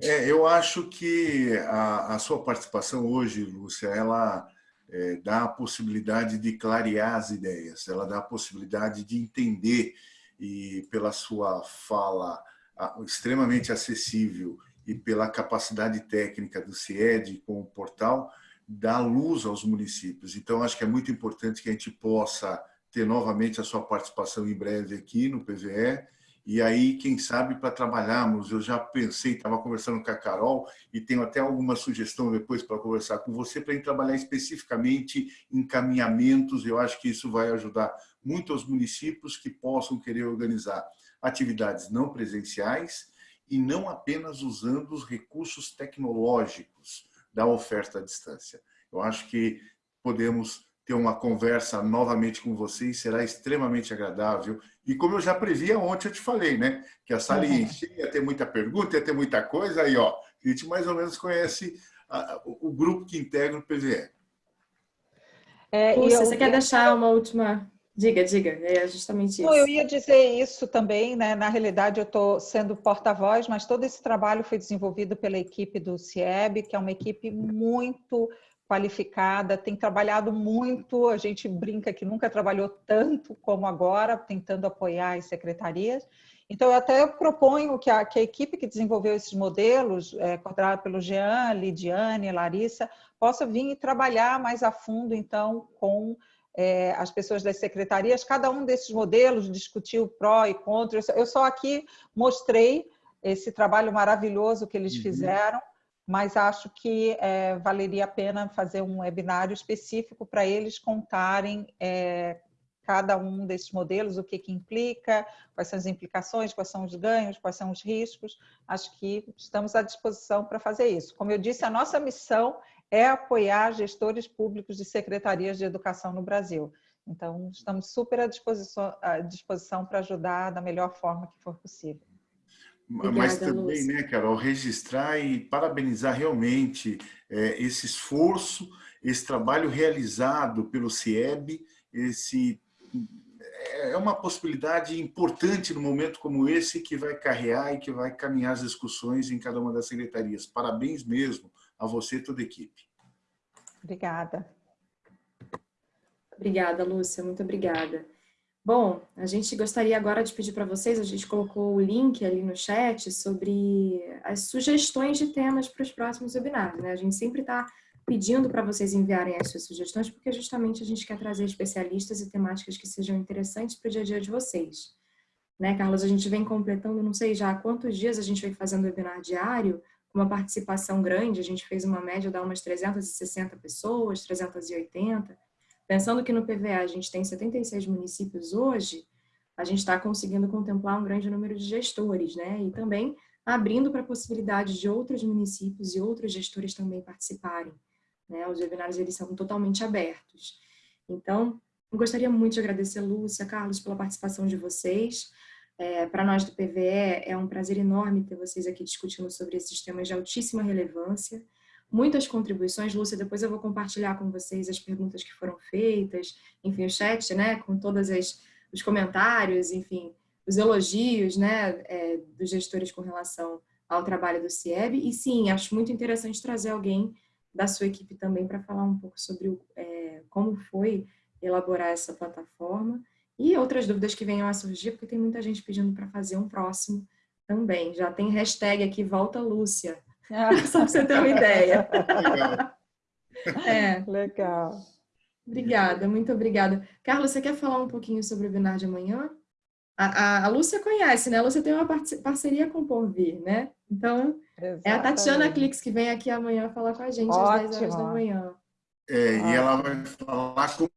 É, eu acho que a, a, sua participação hoje, Lúcia, ela é, dá a possibilidade de clarear as ideias, ela dá a possibilidade de entender e pela sua fala a, extremamente acessível e pela capacidade técnica do CIED com o portal, dar luz aos municípios. Então, acho que é muito importante que a gente possa ter novamente a sua participação em breve aqui no PVE, e. Aí, quem sabe, para trabalharmos, eu já pensei, estava conversando com a Carol, e tenho até alguma sugestão depois para conversar com você, para a gente trabalhar especificamente em caminhamentos, eu acho que isso vai ajudar muito aos municípios que possam querer organizar atividades não presenciais e não apenas usando os recursos tecnológicos, da oferta à distância. Eu acho que podemos ter uma conversa novamente com vocês, será extremamente agradável. E como eu já previa ontem, eu te falei, né? Que a sala ia encher, ia ter muita pergunta, ia ter muita coisa, aí, ó, a gente mais ou menos conhece a, o, grupo que integra o PVE. É, Lúcia, eu... você quer deixar uma última Diga, diga, é justamente isso. eu ia dizer isso também, né? Na realidade, eu estou sendo porta-voz, mas todo esse trabalho foi desenvolvido pela equipe do CIEB, que é uma equipe muito qualificada, tem trabalhado muito, a gente brinca que nunca trabalhou tanto como agora, tentando apoiar as secretarias. Então, eu até proponho que a, que a equipe que desenvolveu esses modelos, é, coordenada pelo Jean, Lidiane, Larissa, possa vir e trabalhar mais a fundo, então, com é, as pessoas das secretarias, cada um desses modelos discutiu pró e contra. Eu só aqui mostrei esse trabalho maravilhoso que eles uhum. fizeram, mas acho que é, valeria a pena fazer um webinário específico para eles contarem é, cada um desses modelos, o que, que implica, quais são as implicações, quais são os ganhos, quais são os riscos. Acho que estamos à disposição para fazer isso. Como eu disse, a nossa missão é apoiar gestores públicos de secretarias de educação no Brasil. Então, estamos super à disposição, à disposição para ajudar da melhor forma que for possível. Obrigada, Mas também, Lúcia. né, Carol, registrar e parabenizar realmente é, esse esforço, esse trabalho realizado pelo CIEB, esse é, é uma possibilidade importante no momento como esse que vai carrear e que vai caminhar as discussões em cada uma das secretarias. Parabéns mesmo a você e toda a equipe. Obrigada. Obrigada, Lúcia, muito obrigada. Bom, a gente gostaria agora de pedir para vocês, a gente colocou o link ali no chat sobre as sugestões de temas para os próximos webinars. Né? A gente sempre está pedindo para vocês enviarem as suas sugestões, porque justamente a gente quer trazer especialistas e temáticas que sejam interessantes para o dia a dia de vocês. Né, Carlos, a gente vem completando, não sei já há quantos dias a gente vem fazendo webinar diário, uma participação grande, a gente fez uma média de umas 360 pessoas, 380. Pensando que no PVA a gente tem 76 municípios hoje, a gente está conseguindo contemplar um grande número de gestores, né? E também abrindo para a possibilidade de outros municípios e outros gestores também participarem. Né? Os webinários eles são totalmente abertos. Então, gostaria muito de agradecer Lúcia, Carlos, pela participação de vocês. É, para nós do PVE, é um prazer enorme ter vocês aqui discutindo sobre esses temas de altíssima relevância. Muitas contribuições, Lúcia, depois eu vou compartilhar com vocês as perguntas que foram feitas, enfim, o chat, né, com todos os comentários, enfim, os elogios, né, é, dos gestores com relação ao trabalho do CIEB. E sim, acho muito interessante trazer alguém da sua equipe também para falar um pouco sobre o, é, como foi elaborar essa plataforma e outras dúvidas que venham a surgir, porque tem muita gente pedindo para fazer um próximo também. Já tem hashtag aqui, volta Lúcia, só para você ter uma ideia. Legal. É. Legal. Obrigada, muito obrigada. Carlos, você quer falar um pouquinho sobre o webinar de amanhã? A, a, a Lúcia conhece, né? A Lúcia tem uma parceria com o Porvir, né? Então, Exatamente. é a Tatiana Clix que vem aqui amanhã falar com a gente Ótimo. às 10 horas da manhã. É, e ela vai falar como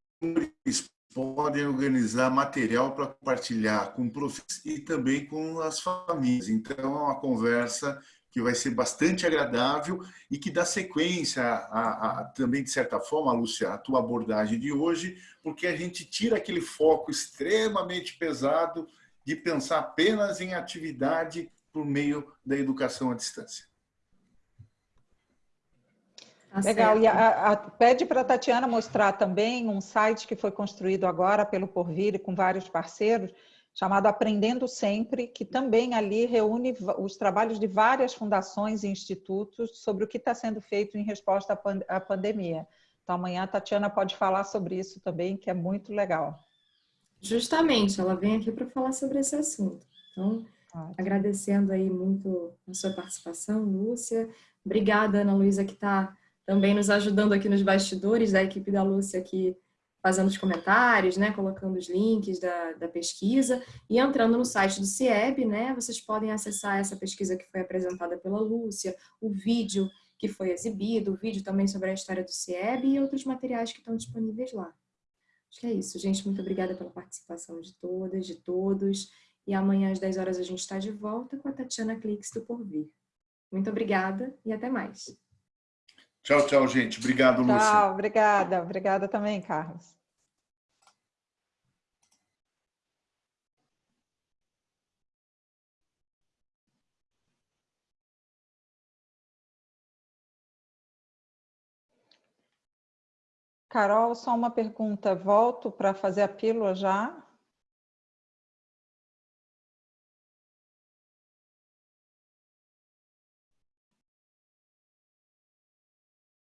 eles podem organizar material para compartilhar com professores e também com as famílias. Então, é uma conversa que vai ser bastante agradável e que dá sequência a, a, também, de certa forma, Lúcia, a tua abordagem de hoje, porque a gente tira aquele foco extremamente pesado de pensar apenas em atividade por meio da educação à distância. Tá Legal, e a, a, pede para a Tatiana mostrar também um site que foi construído agora pelo Porvir e com vários parceiros, chamado Aprendendo Sempre, que também ali reúne os trabalhos de várias fundações e institutos sobre o que está sendo feito em resposta à pandemia. Então, amanhã a Tatiana pode falar sobre isso também, que é muito legal. Justamente, ela vem aqui para falar sobre esse assunto. Então, Ótimo. agradecendo aí muito a sua participação, Lúcia. Obrigada, Ana Luísa, que está também nos ajudando aqui nos bastidores, da equipe da Lúcia que fazendo os comentários, né, colocando os links da, da pesquisa e entrando no site do CIEB, né, vocês podem acessar essa pesquisa que foi apresentada pela Lúcia, o vídeo que foi exibido, o vídeo também sobre a história do CIEB e outros materiais que estão disponíveis lá. Acho que é isso, gente. Muito obrigada pela participação de todas, de todos. E amanhã às 10 horas a gente está de volta com a Tatiana Clix do Porvir. Muito obrigada e até mais. Tchau, tchau, gente. Obrigado, Lúcia. Tchau, obrigada. Obrigada também, Carlos. Carol, só uma pergunta. Volto para fazer a pílula já?